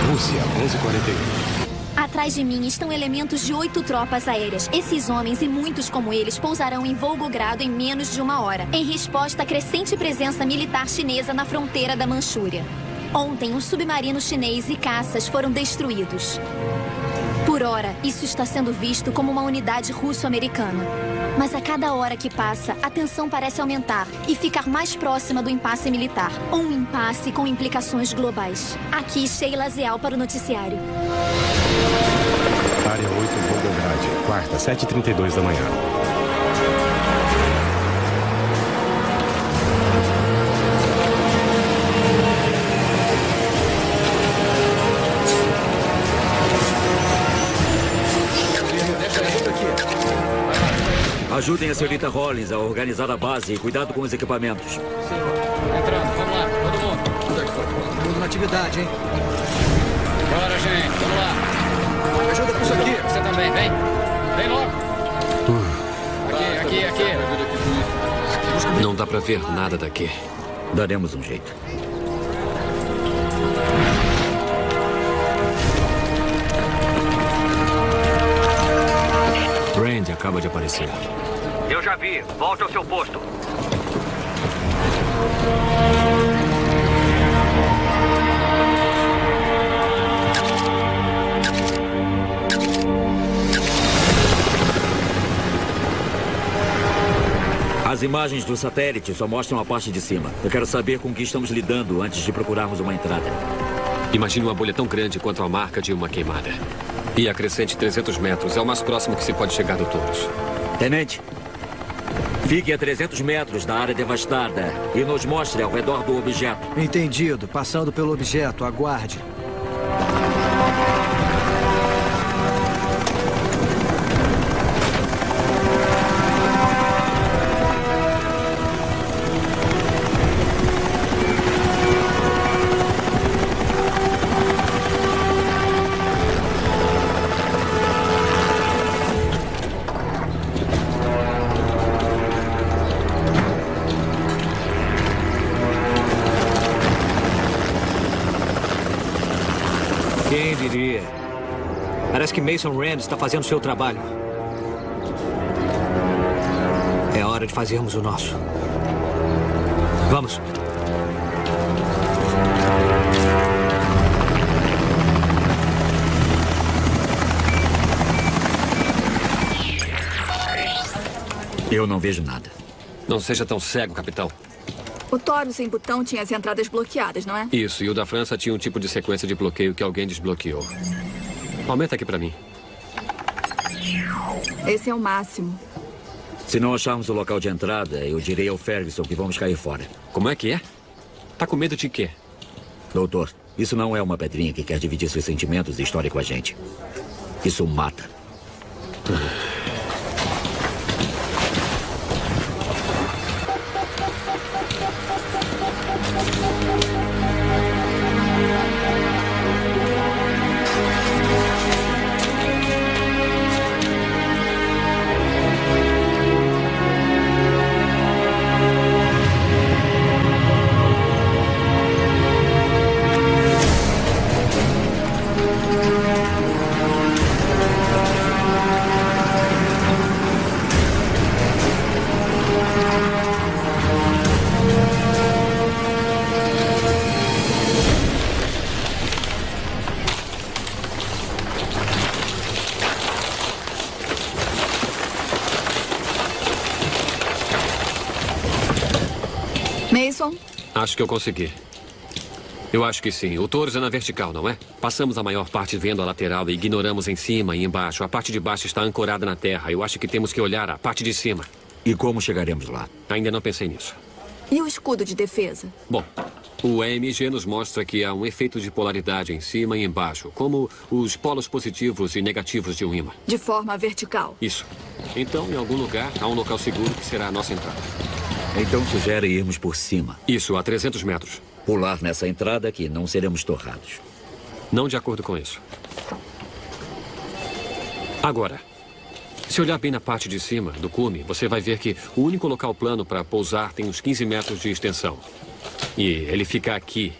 Rússia, 11h41. Atrás de mim estão elementos de oito tropas aéreas. Esses homens e muitos como eles pousarão em Volgogrado em menos de uma hora, em resposta à crescente presença militar chinesa na fronteira da Manchúria. Ontem, um submarino chinês e caças foram destruídos. Por hora, isso está sendo visto como uma unidade russo-americana. Mas a cada hora que passa, a tensão parece aumentar e ficar mais próxima do impasse militar. Um impasse com implicações globais. Aqui, Sheila Zeal para o noticiário. Área 8, Volgograd. Quarta, 7h32 da manhã. Ajudem a senhorita Rollins a organizar a base e cuidado com os equipamentos. Entrando, vamos lá, todo mundo. Tudo na atividade, hein? Bora, gente, vamos lá. Me ajuda com isso aqui. Você também, vem. Vem logo. Aqui, aqui, aqui. Não dá pra ver nada daqui. Daremos um jeito. Randy acaba de aparecer. Eu já vi. Volte ao seu posto. As imagens do satélite só mostram a parte de cima. Eu quero saber com o que estamos lidando antes de procurarmos uma entrada. Imagine uma bolha tão grande quanto a marca de uma queimada. E a crescente 300 metros é o mais próximo que se pode chegar do Taurus. Tenente, fique a 300 metros da área devastada e nos mostre ao redor do objeto. Entendido. Passando pelo objeto, aguarde. Está fazendo seu trabalho. É hora de fazermos o nosso. Vamos. Eu não vejo nada. Não seja tão cego, capitão. O Toro sem botão tinha as entradas bloqueadas, não é? Isso, e o da França tinha um tipo de sequência de bloqueio que alguém desbloqueou. Aumenta aqui pra mim. Esse é o máximo. Se não acharmos o local de entrada, eu direi ao Ferguson que vamos cair fora. Como é que é? Tá com medo de quê? Doutor, isso não é uma pedrinha que quer dividir seus sentimentos e história com a gente. Isso mata. Que eu consegui. Eu acho que sim. O Taurus é na vertical, não é? Passamos a maior parte vendo a lateral e ignoramos em cima e embaixo. A parte de baixo está ancorada na terra. Eu acho que temos que olhar a parte de cima. E como chegaremos lá? Ainda não pensei nisso. e o escudo de defesa? Bom, o EMG nos mostra que há um efeito de polaridade em cima e embaixo, como os polos positivos e negativos de um ímã. De forma vertical. Isso. Então, em algum lugar, há um local seguro que será a nossa entrada. Então sugere irmos por cima. Isso, a 300 metros. Pular nessa entrada que não seremos torrados. Não de acordo com isso. Agora, se olhar bem na parte de cima do cume, você vai ver que o único local plano para pousar tem uns 15 metros de extensão. E ele fica aqui.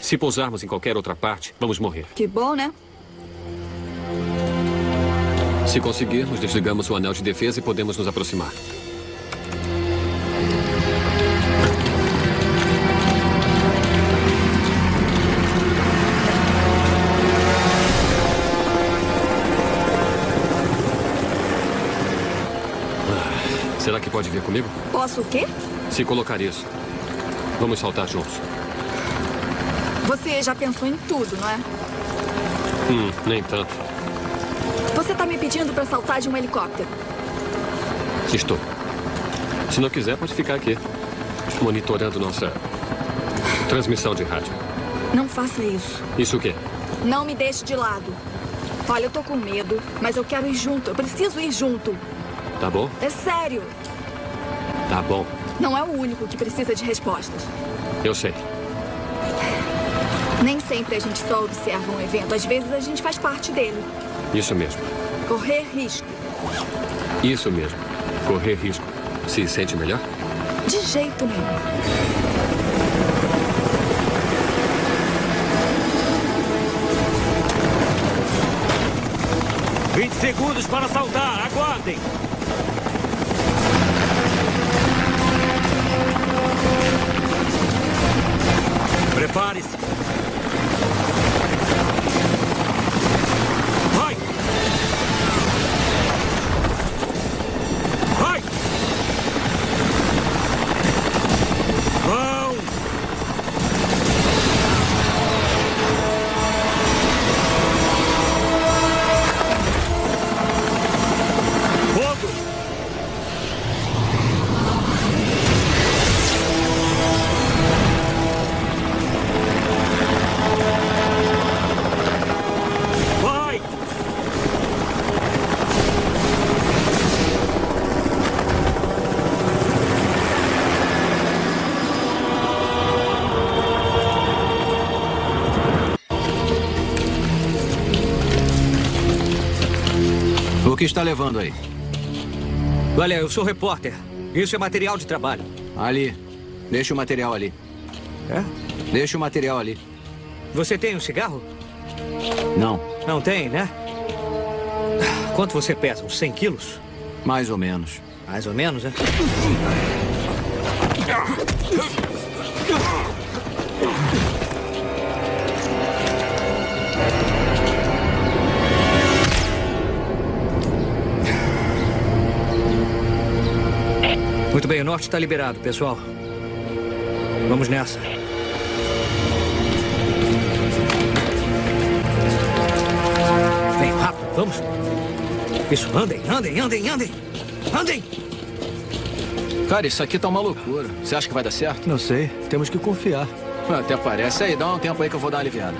Se pousarmos em qualquer outra parte, vamos morrer. Que bom, né? Se conseguirmos, desligamos o anel de defesa e podemos nos aproximar. Será que pode vir comigo? Posso o quê? Se colocar isso. Vamos saltar juntos. Você já pensou em tudo, não é? Hum, nem tanto. Você tá me pedindo para saltar de um helicóptero. Estou. Se não quiser, pode ficar aqui. Monitorando nossa transmissão de rádio. Não faça isso. Isso o quê? Não me deixe de lado. Olha, eu tô com medo, mas eu quero ir junto. Eu preciso ir junto. Tá bom? É sério. Tá bom. Não é o único que precisa de respostas. Eu sei. Nem sempre a gente só observa um evento. Às vezes a gente faz parte dele. Isso mesmo. Correr risco. Isso mesmo. Correr risco. Se sente melhor? De jeito nenhum. 20 segundos para saltar. Aguardem. Prepare-se. Que está levando aí? Olha, eu sou repórter. Isso é material de trabalho. Ali. Deixa o material ali. É? Deixa o material ali. Você tem um cigarro? Não. Não tem, né? Quanto você pesa? Uns 100 quilos? Mais ou menos. Mais ou menos, é? Norte está liberado, pessoal. Vamos nessa. Vem, rápido, vamos. Isso, andem, andem, andem, andem. Andem! Cara, isso aqui tá uma loucura. Você acha que vai dar certo? Não sei. Temos que confiar. Até parece. Aí, dá um tempo aí que eu vou dar uma aliviada.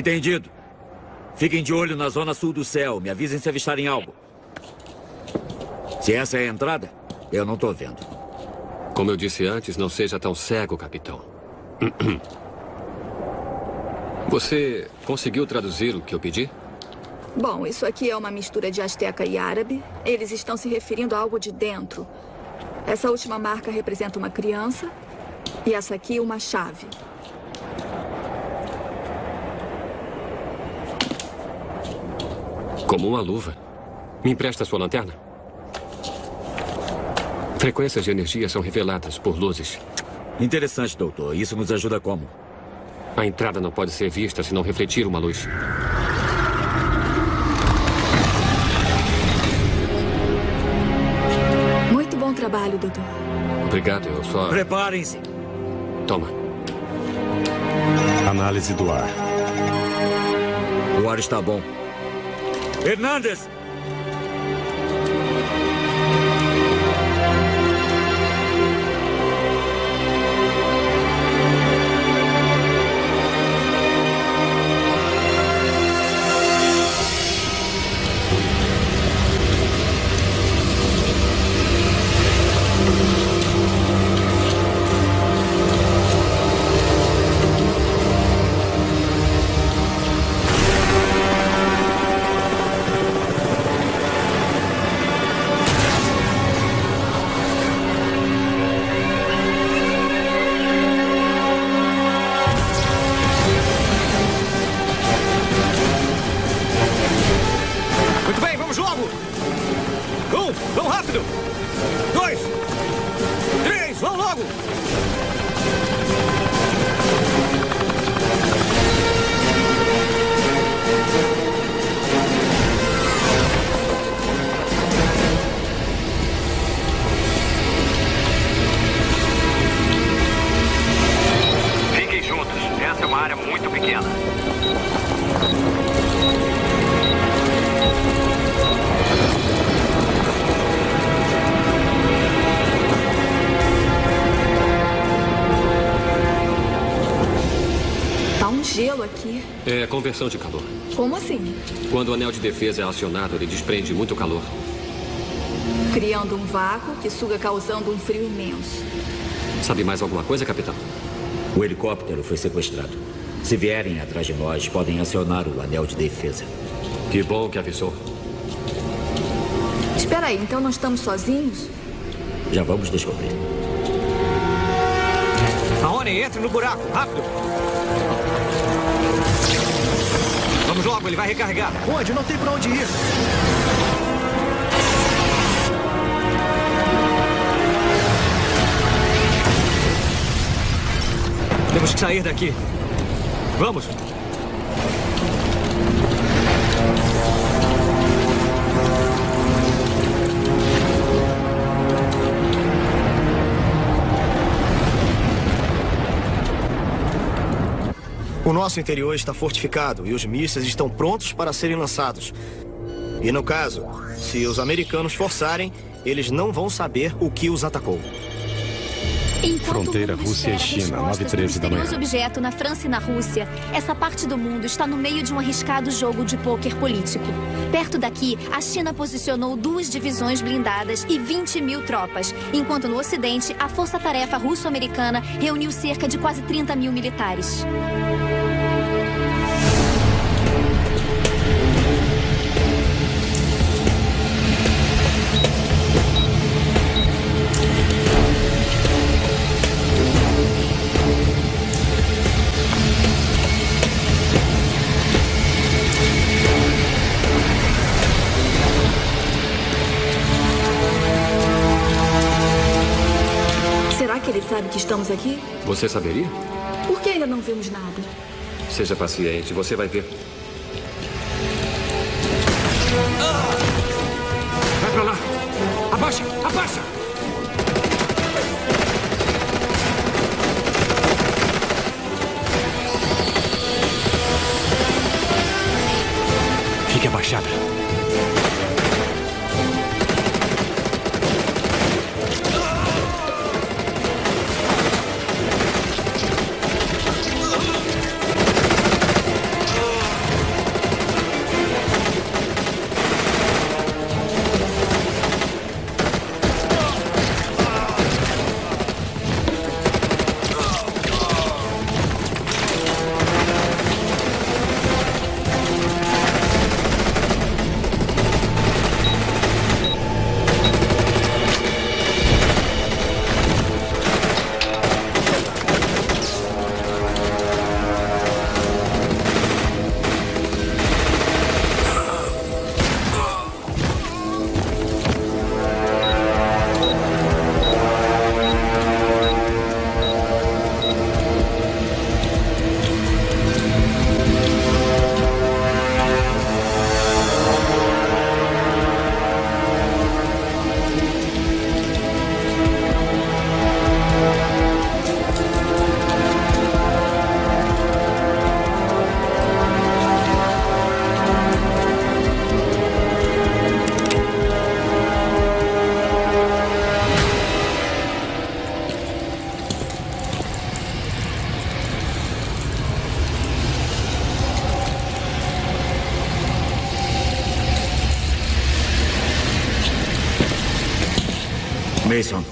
Entendido. Fiquem de olho na zona sul do céu. Me avisem se avistarem algo. Se essa é a entrada, eu não tô vendo. Como eu disse antes, não seja tão cego, capitão. Você conseguiu traduzir o que eu pedi? Bom, isso aqui é uma mistura de asteca e árabe. Eles estão se referindo a algo de dentro. Essa última marca representa uma criança e essa aqui uma chave. Como uma luva. Me empresta sua lanterna? Frequências de energia são reveladas por luzes. Interessante, doutor. Isso nos ajuda como? A entrada não pode ser vista se não refletir uma luz. Muito bom trabalho, doutor. Obrigado, eu só... Preparem-se. Toma. Análise do ar. O ar está bom. Hernández, conversão de calor. Como assim? Quando o anel de defesa é acionado, ele desprende muito calor. Criando um vácuo que suga causando um frio imenso. Sabe mais alguma coisa, capitão? O helicóptero foi sequestrado. Se vierem atrás de nós, podem acionar o anel de defesa. Que bom que avisou. Espera aí, então não estamos sozinhos? Já vamos descobrir. Aone, entre no buraco, rápido! Vamos logo, ele vai recarregar. Onde? Não tem pra onde ir. Temos que sair daqui. Vamos! O nosso interior está fortificado e os mísseis estão prontos para serem lançados. E no caso, se os americanos forçarem, eles não vão saber o que os atacou. Enquanto Fronteira Rússia e China, respostas 9h13 do da manhã. objeto na França e na Rússia, essa parte do mundo está no meio de um arriscado jogo de pôquer político. Perto daqui, a China posicionou duas divisões blindadas e 20 mil tropas, enquanto no Ocidente, a Força-Tarefa Russo-Americana reuniu cerca de quase 30 mil militares. Sabe que estamos aqui? Você saberia? Por que ainda não vimos nada? Seja paciente, você vai ver. Vai pra lá! Abaixa! Abaixa! Mason,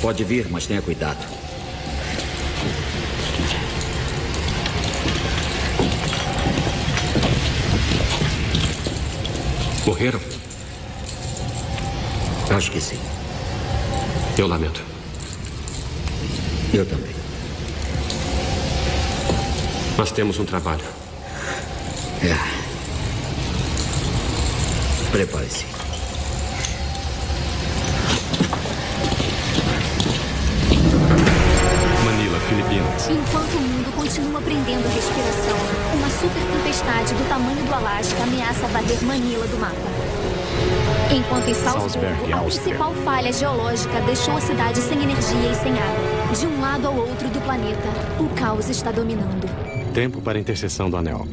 pode vir, mas tenha cuidado. Morreram? Acho que sim. Eu lamento. Eu também. Nós temos um trabalho. É. Prepare-se. Do mapa. Enquanto em Salzburgo, Salzburg, a principal falha geológica deixou a cidade sem energia e sem água. De um lado ao outro do planeta, o caos está dominando. Tempo para a interseção do anel.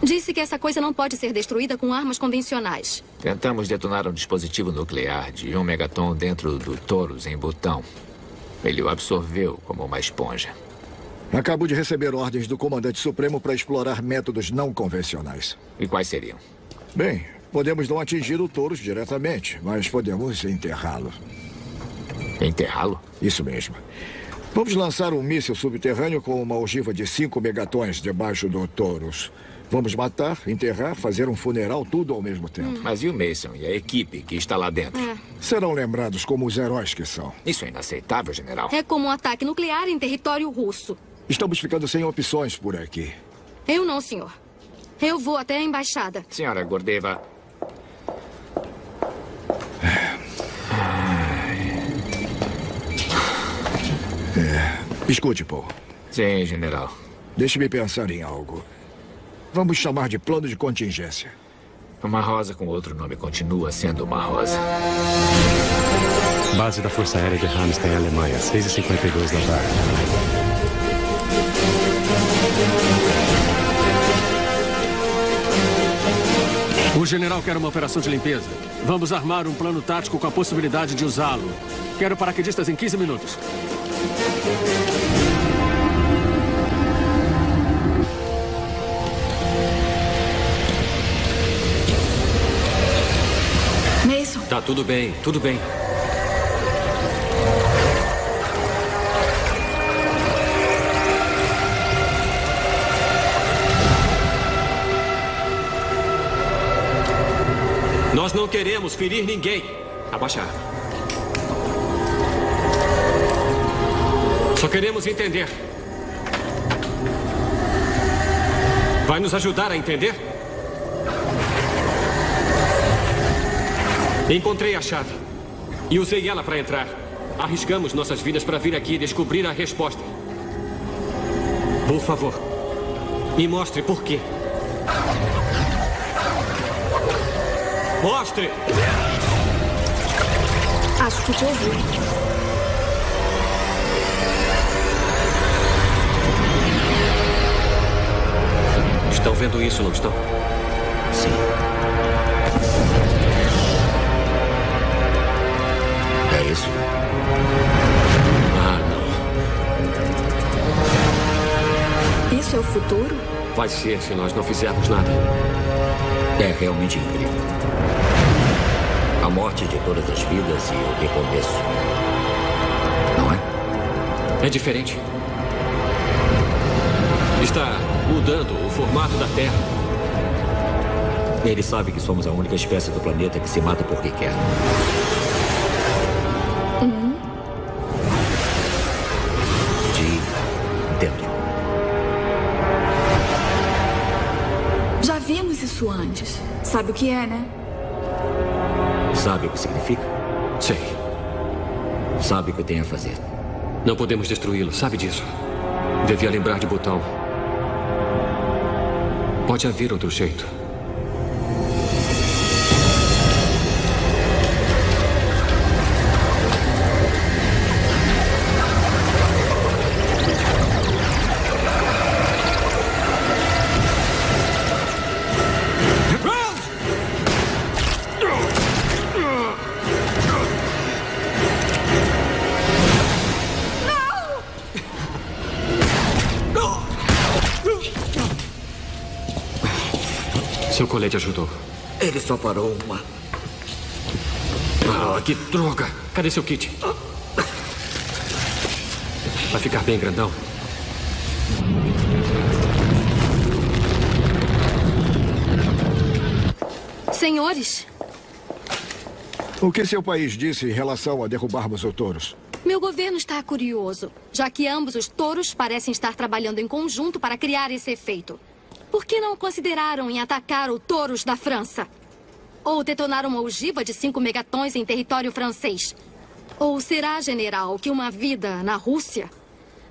Disse que essa coisa não pode ser destruída com armas convencionais. Tentamos detonar um dispositivo nuclear de um megaton dentro do Taurus em Butão. Ele o absorveu como uma esponja. Acabo de receber ordens do Comandante Supremo para explorar métodos não convencionais. E quais seriam? Bem, podemos não atingir o Taurus diretamente, mas podemos enterrá-lo. Enterrá-lo? Isso mesmo. Vamos lançar um míssil subterrâneo com uma ogiva de 5 megatons debaixo do Taurus. Vamos matar, enterrar, fazer um funeral, tudo ao mesmo tempo. Mas e o Mason e a equipe que está lá dentro? Serão lembrados como os heróis que são. Isso é inaceitável, general. É como um ataque nuclear em território russo. Estamos ficando sem opções por aqui. Eu não, senhor. Eu vou até a embaixada. Senhora Gordeva, É. Escute, Paul. Sim, general. Deixe-me pensar em algo. Vamos chamar de plano de contingência. Uma rosa com outro nome continua sendo uma rosa. Base da Força Aérea de Ramstein, Alemanha, 6h52 da tarde. O general quer uma operação de limpeza. Vamos armar um plano tático com a possibilidade de usá-lo. Quero paraquedistas em 15 minutos. Mason, Tá tudo bem, tudo bem. Nós não queremos ferir ninguém. Abaixa a arma. Só queremos entender. Vai nos ajudar a entender? Encontrei a chave. E usei ela para entrar. Arriscamos nossas vidas para vir aqui e descobrir a resposta. Por favor, me mostre por quê. Mostre! acho que te ouvi. Estão vendo isso, não estão? Sim. É isso? Ah, não. Isso é o futuro? Vai ser se nós não fizermos nada. É realmente incrível. A morte de todas as vidas e o recomeço. Não é? É diferente. Está mudando o formato da Terra. Ele sabe que somos a única espécie do planeta que se mata porque quer. De Sabe o que é, né? Sabe o que significa? Sei. Sabe o que tem a fazer. Não podemos destruí-lo, sabe disso. Devia lembrar de botão. Pode haver outro jeito. Colete ajudou. Ele só parou uma. Ah, que droga! Cadê seu kit? Vai ficar bem grandão. Senhores, O que seu país disse em relação a derrubarmos o Touros? meu governo está curioso, já que ambos os touros parecem estar trabalhando em conjunto para criar esse efeito. Por que não consideraram em atacar o Touros da França? Ou detonar uma ogiva de 5 megatons em território francês? Ou será, general, que uma vida na Rússia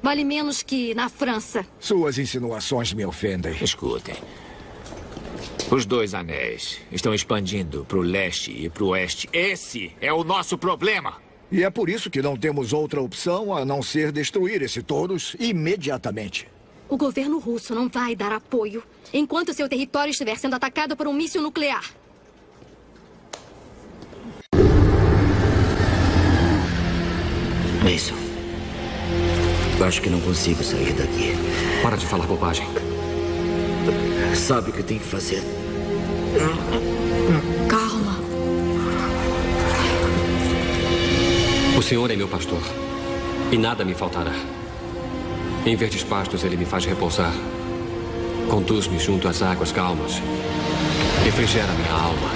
vale menos que na França? Suas insinuações me ofendem. Escutem. Os dois anéis estão expandindo para o leste e para o oeste. Esse é o nosso problema. E é por isso que não temos outra opção a não ser destruir esse Touros imediatamente. O governo russo não vai dar apoio enquanto seu território estiver sendo atacado por um míssil nuclear. Mason. Acho que não consigo sair daqui. Para de falar bobagem. Sabe o que tem que fazer? Calma. O Senhor é meu pastor. E nada me faltará. Em verdes pastos ele me faz repousar. Conduz-me junto às águas calmas. Refrigera minha alma.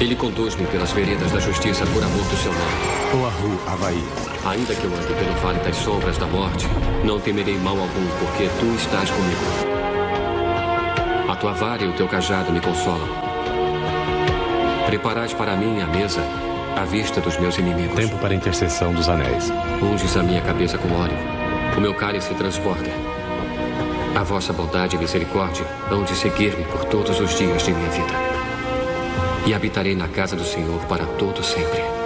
Ele conduz-me pelas veredas da justiça por amor do seu nome. Oahu, Havaí. Ainda que eu ande pelo vale das sombras da morte, não temerei mal algum, porque tu estás comigo. A tua vara e o teu cajado me consolam. Preparais para mim a mesa à vista dos meus inimigos. Tempo para a intercessão dos anéis. Unges a minha cabeça com óleo. O meu cálice transborda. A vossa bondade e misericórdia hão de seguir-me por todos os dias de minha vida. E habitarei na casa do Senhor para todo sempre.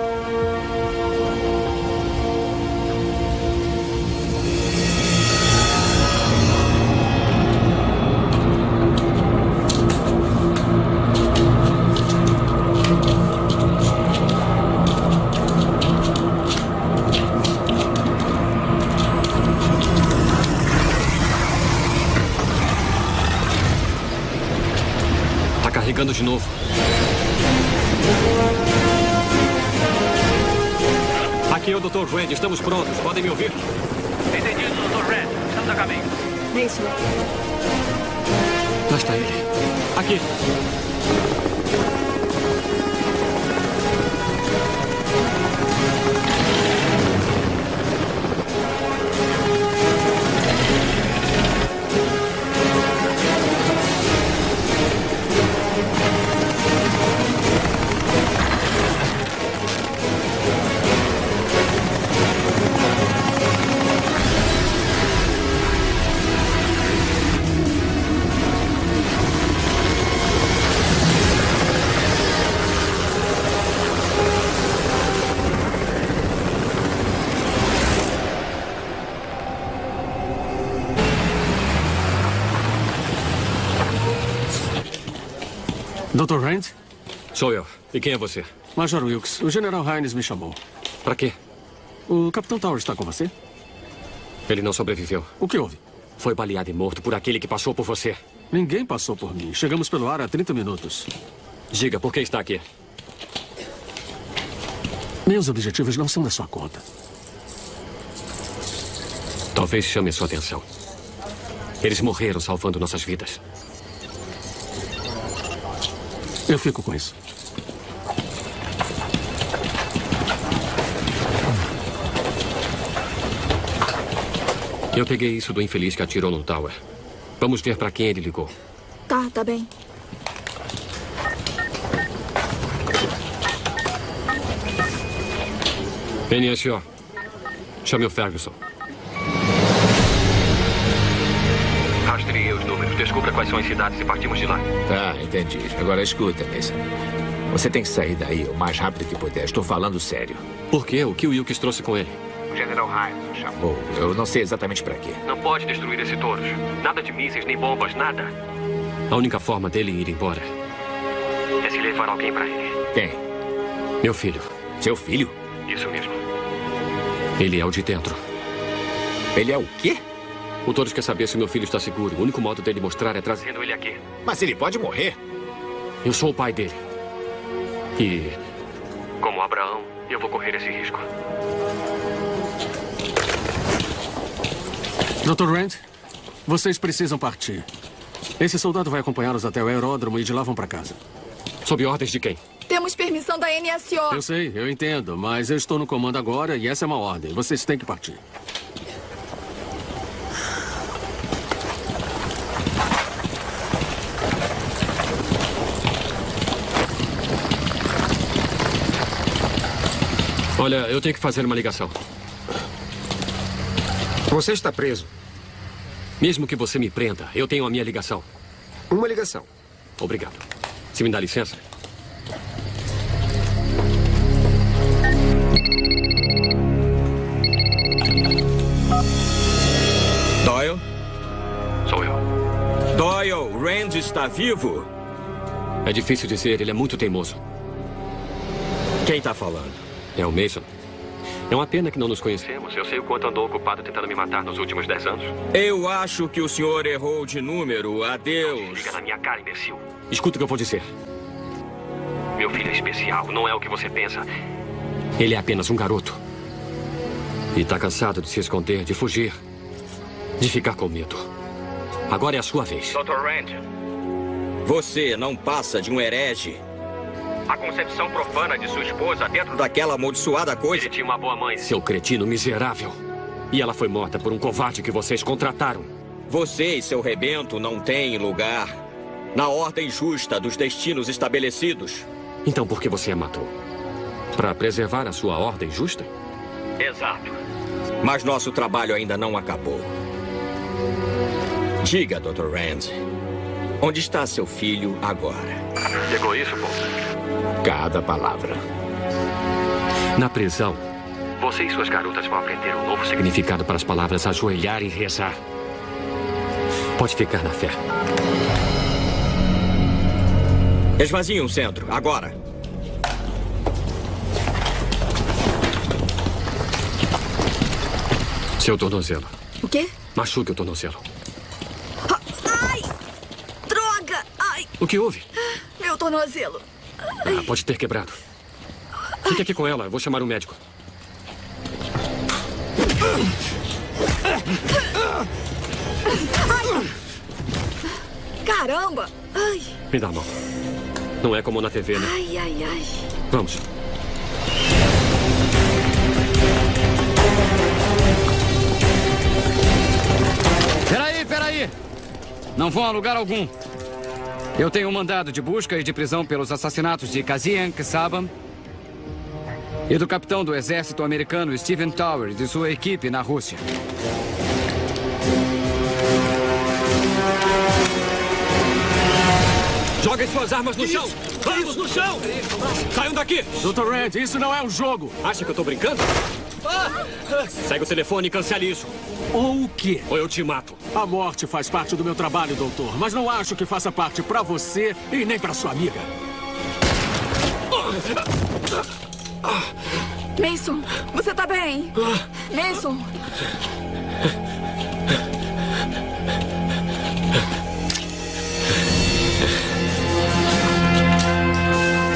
Sou eu. E quem é você? Major Wilkes. O General Hines me chamou. Para quê? O Capitão Tower está com você? Ele não sobreviveu. O que houve? Foi baleado e morto por aquele que passou por você. Ninguém passou por mim. Chegamos pelo ar há 30 minutos. Diga, por que está aqui? Meus objetivos não são da sua conta. Talvez chame a sua atenção. Eles morreram salvando nossas vidas. Eu fico com isso. Eu peguei isso do infeliz que atirou no Tower. Vamos ver para quem ele ligou. Tá, tá bem. NSO. Chame o Ferguson. Descubra quais são as cidades e partimos de lá. Tá, entendi. Agora escuta, Mason. Você tem que sair daí o mais rápido que puder. Estou falando sério. Por quê? O que o Wilkes trouxe com ele? O General Hines o chamou. Bom, eu não sei exatamente para quê. Não pode destruir esse touros. Nada de mísseis nem bombas, nada. A única forma dele ir embora É se levar alguém para ele. Quem? Meu filho. Seu filho? Isso mesmo. Ele é o de dentro. Ele é o quê? O Todos quer saber se meu filho está seguro. O único modo dele mostrar é trazendo ele aqui. Mas ele pode morrer. Eu sou o pai dele. E Como Abraão correr esse risco. Dr. Rand, vocês precisam partir. Esse soldado vai acompanhá-los até o aeródromo e de lá vão para casa. Sob ordens de quem? Temos permissão da NSO. Eu sei, eu entendo, mas eu estou no comando agora e essa é uma ordem. Vocês têm que partir. Olha, eu tenho que fazer uma ligação. Você está preso. Mesmo que você me prenda, eu tenho a minha ligação. Uma ligação. Obrigado. Se me dá licença. Doyle? Sou eu. Doyle, Rand está vivo? É difícil dizer, ele é muito teimoso. Quem está falando? É o Mason. É uma pena que não nos conhecemos. Eu sei o quanto andou ocupado tentando me matar nos últimos dez anos. Eu acho que o senhor errou de número. Adeus. Liga na minha cara, imbecil. Escuta o que eu vou dizer. Meu filho é especial. Não é o que você pensa. Ele é apenas um garoto. E está cansado de se esconder, de fugir. De ficar com medo. Agora é a sua vez. Dr. Rand, Você não passa de um herege. A concepção profana de sua esposa dentro Daquela amaldiçoada coisa. Ele tinha uma boa mãe. Seu cretino miserável. E ela foi morta por um covarde que vocês contrataram. Você e seu rebento não têm lugar na ordem justa dos destinos estabelecidos. Então por que você a matou? Para preservar a sua ordem justa? Exato. Mas nosso trabalho ainda não acabou. Diga, Dr. Rand, onde está seu filho agora? Pegou isso, Paul? Cada palavra. Na prisão, Você e suas garotas vão aprender um novo significado. para as palavras ajoelhar e rezar. Pode ficar na fé. Esvazie um centro, agora. Seu tornozelo. O quê? Machuque o tornozelo. Ai! Droga! Ai! O que houve? Meu tornozelo. Ah, pode ter quebrado. Fique aqui com ela, eu vou chamar um médico. Ai! Caramba! Ai! Me dá a mão. Não é como na TV, né? Ai, ai, ai. Vamos. Peraí, peraí! Não vão a lugar algum. Eu tenho um mandado de busca e de prisão pelos assassinatos de Kazien Sabam e do capitão do exército americano Steven Tower e de sua equipe na Rússia. Joguem suas armas no chão! Vamos no chão! Saiam daqui! Dr. Rand, isso não é um jogo! Acha que eu tô brincando? Segue o telefone e cancele isso. Ou o quê? Ou eu te mato. A morte faz parte do meu trabalho, doutor, mas não acho que faça parte pra você e nem pra sua amiga. Mason, você tá bem? Mason!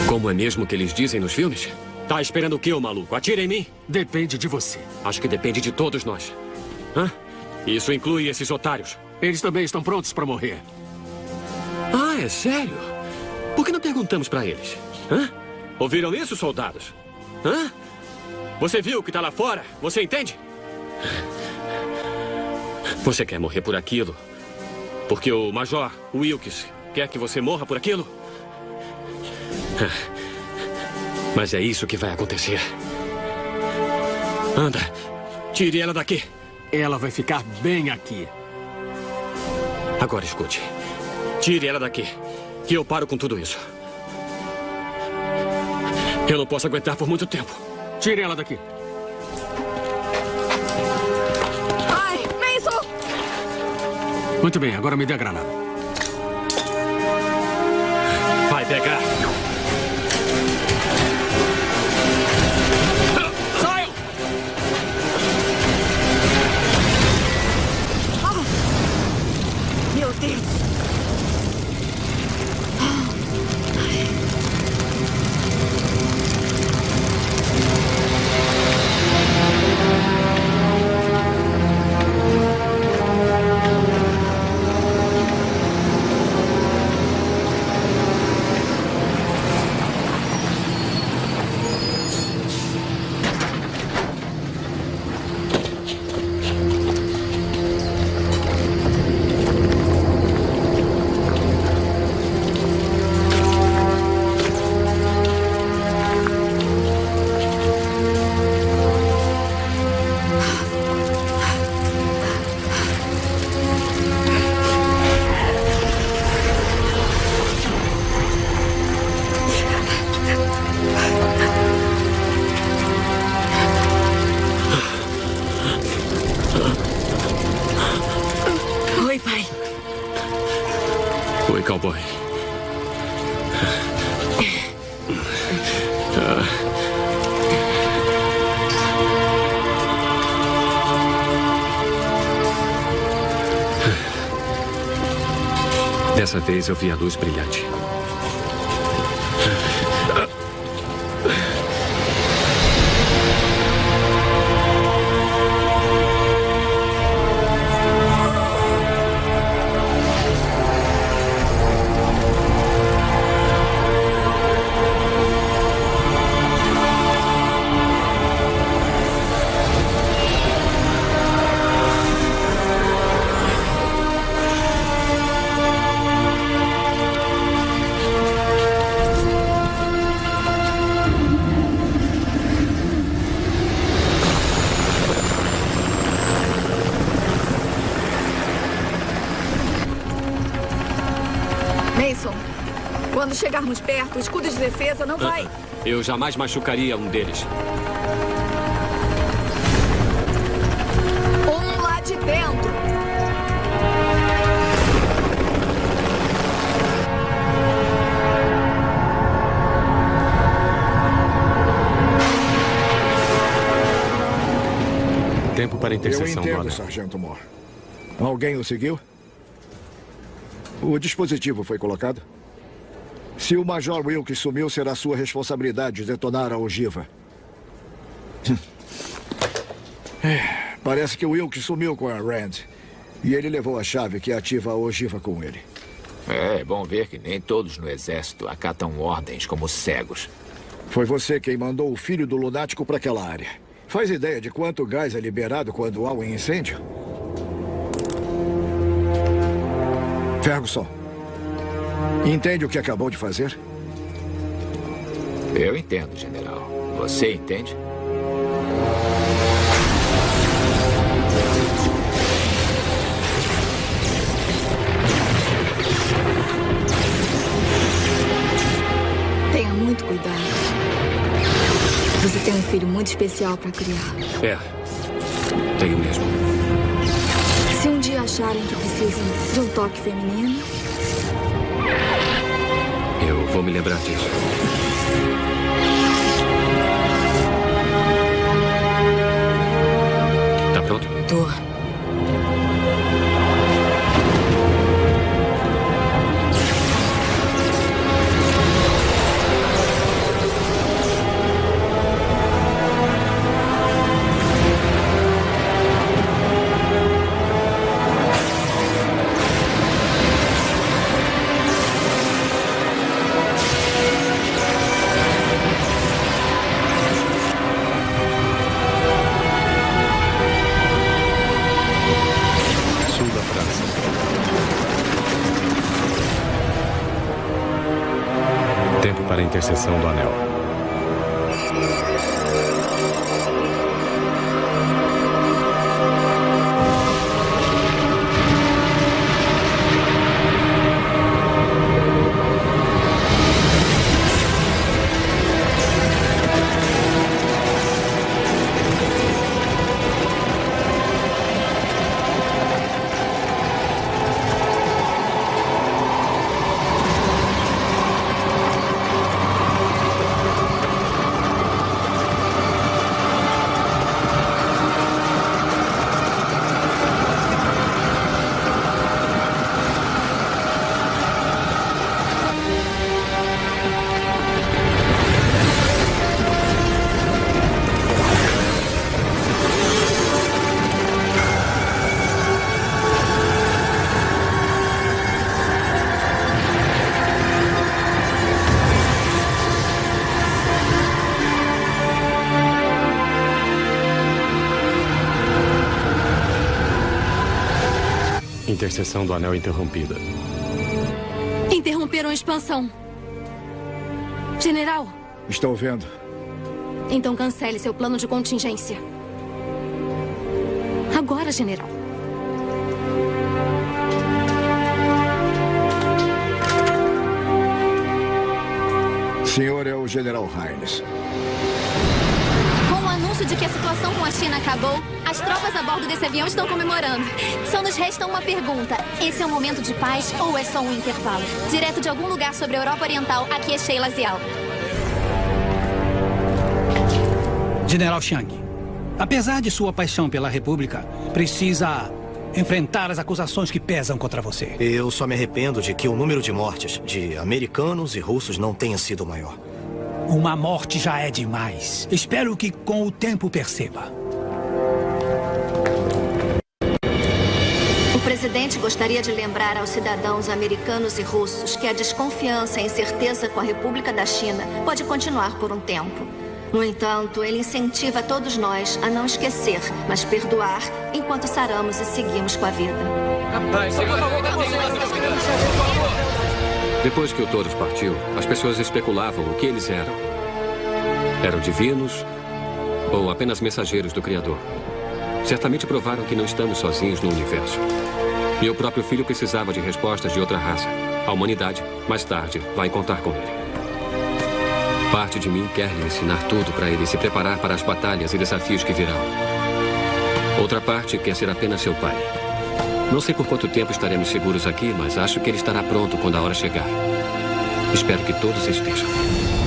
Como é mesmo que eles dizem nos filmes? Tá esperando o quê, ô maluco? Atira em mim? Depende de você. Acho que depende de todos nós. Hã? Isso inclui esses otários. Eles também estão prontos pra morrer. Ah, é sério? Por que não perguntamos pra eles? Hã? Ouviram isso, soldados? Hã? Você viu o que tá lá fora? Você entende? Você quer morrer por aquilo? Porque o Major Wilkes quer que você morra por aquilo? Mas é isso que vai acontecer. Anda, tire ela daqui. Ela vai ficar bem aqui. Agora escute. Tire ela daqui. Que eu paro com tudo isso. Eu não posso aguentar por muito tempo. Tire ela daqui. Ai, Mason! Muito bem, agora me dê a granada. Vai pegar. Vez eu vi a luz brilhante. Não vai. Eu jamais machucaria um deles. Um lá de dentro. Tempo para a Eu interseção do entendo. Sargento Moore. Alguém o seguiu? O dispositivo foi colocado? Se o Major Wilkes sumiu, será sua responsabilidade detonar a ogiva. É, Parece que o Wilkes sumiu com a Rand. E ele levou a chave que ativa a ogiva com ele. É, é bom ver que nem todos no exército acatam ordens como cegos. Foi você quem mandou o filho do lunático para aquela área. Faz ideia de quanto gás é liberado quando há um incêndio? Ferguson, entende o que acabou de fazer? Eu entendo, general. Você entende? Tenha muito cuidado. Você tem um filho muito especial para criar. É. Tenho mesmo. Se um dia acharem que precisam de um toque feminino, vou me lembrar disso. Tá pronto? tô. Para a interseção do anel. Interseção do anel interrompida. Interromperam a expansão. General, Estou vendo. então cancele seu plano de contingência. Agora, general. Senhor é o General Hines. Anúncio de que a situação com a China acabou, as tropas a bordo desse avião estão comemorando. Só nos resta uma pergunta. Esse é um momento de paz ou é só um intervalo? Direto de algum lugar sobre a Europa Oriental, aqui é Sheila Zial. General Chiang, apesar de sua paixão pela República, precisa enfrentar as acusações que pesam contra você. Eu só me arrependo de que o número de mortes de americanos e russos não tenha sido maior. Uma morte já é demais. Espero que com o tempo perceba. O presidente gostaria de lembrar aos cidadãos americanos e russos que a desconfiança e incerteza com a República da China pode continuar por um tempo. No entanto, ele incentiva todos nós a não esquecer, mas perdoar, enquanto saramos e seguimos com a vida. Depois que o Toros partiu, as pessoas especulavam o que eles eram. Eram divinos ou apenas mensageiros do Criador? Certamente provaram que não estamos sozinhos no universo. Meu próprio filho precisava de respostas de outra raça. A humanidade, mais tarde, vai contar com ele. Parte de mim quer lhe ensinar tudo para ele se preparar para as batalhas e desafios que virão. Outra parte quer ser apenas seu pai. Não sei por quanto tempo estaremos seguros aqui, mas acho que ele estará pronto quando a hora chegar. Espero que todos estejam.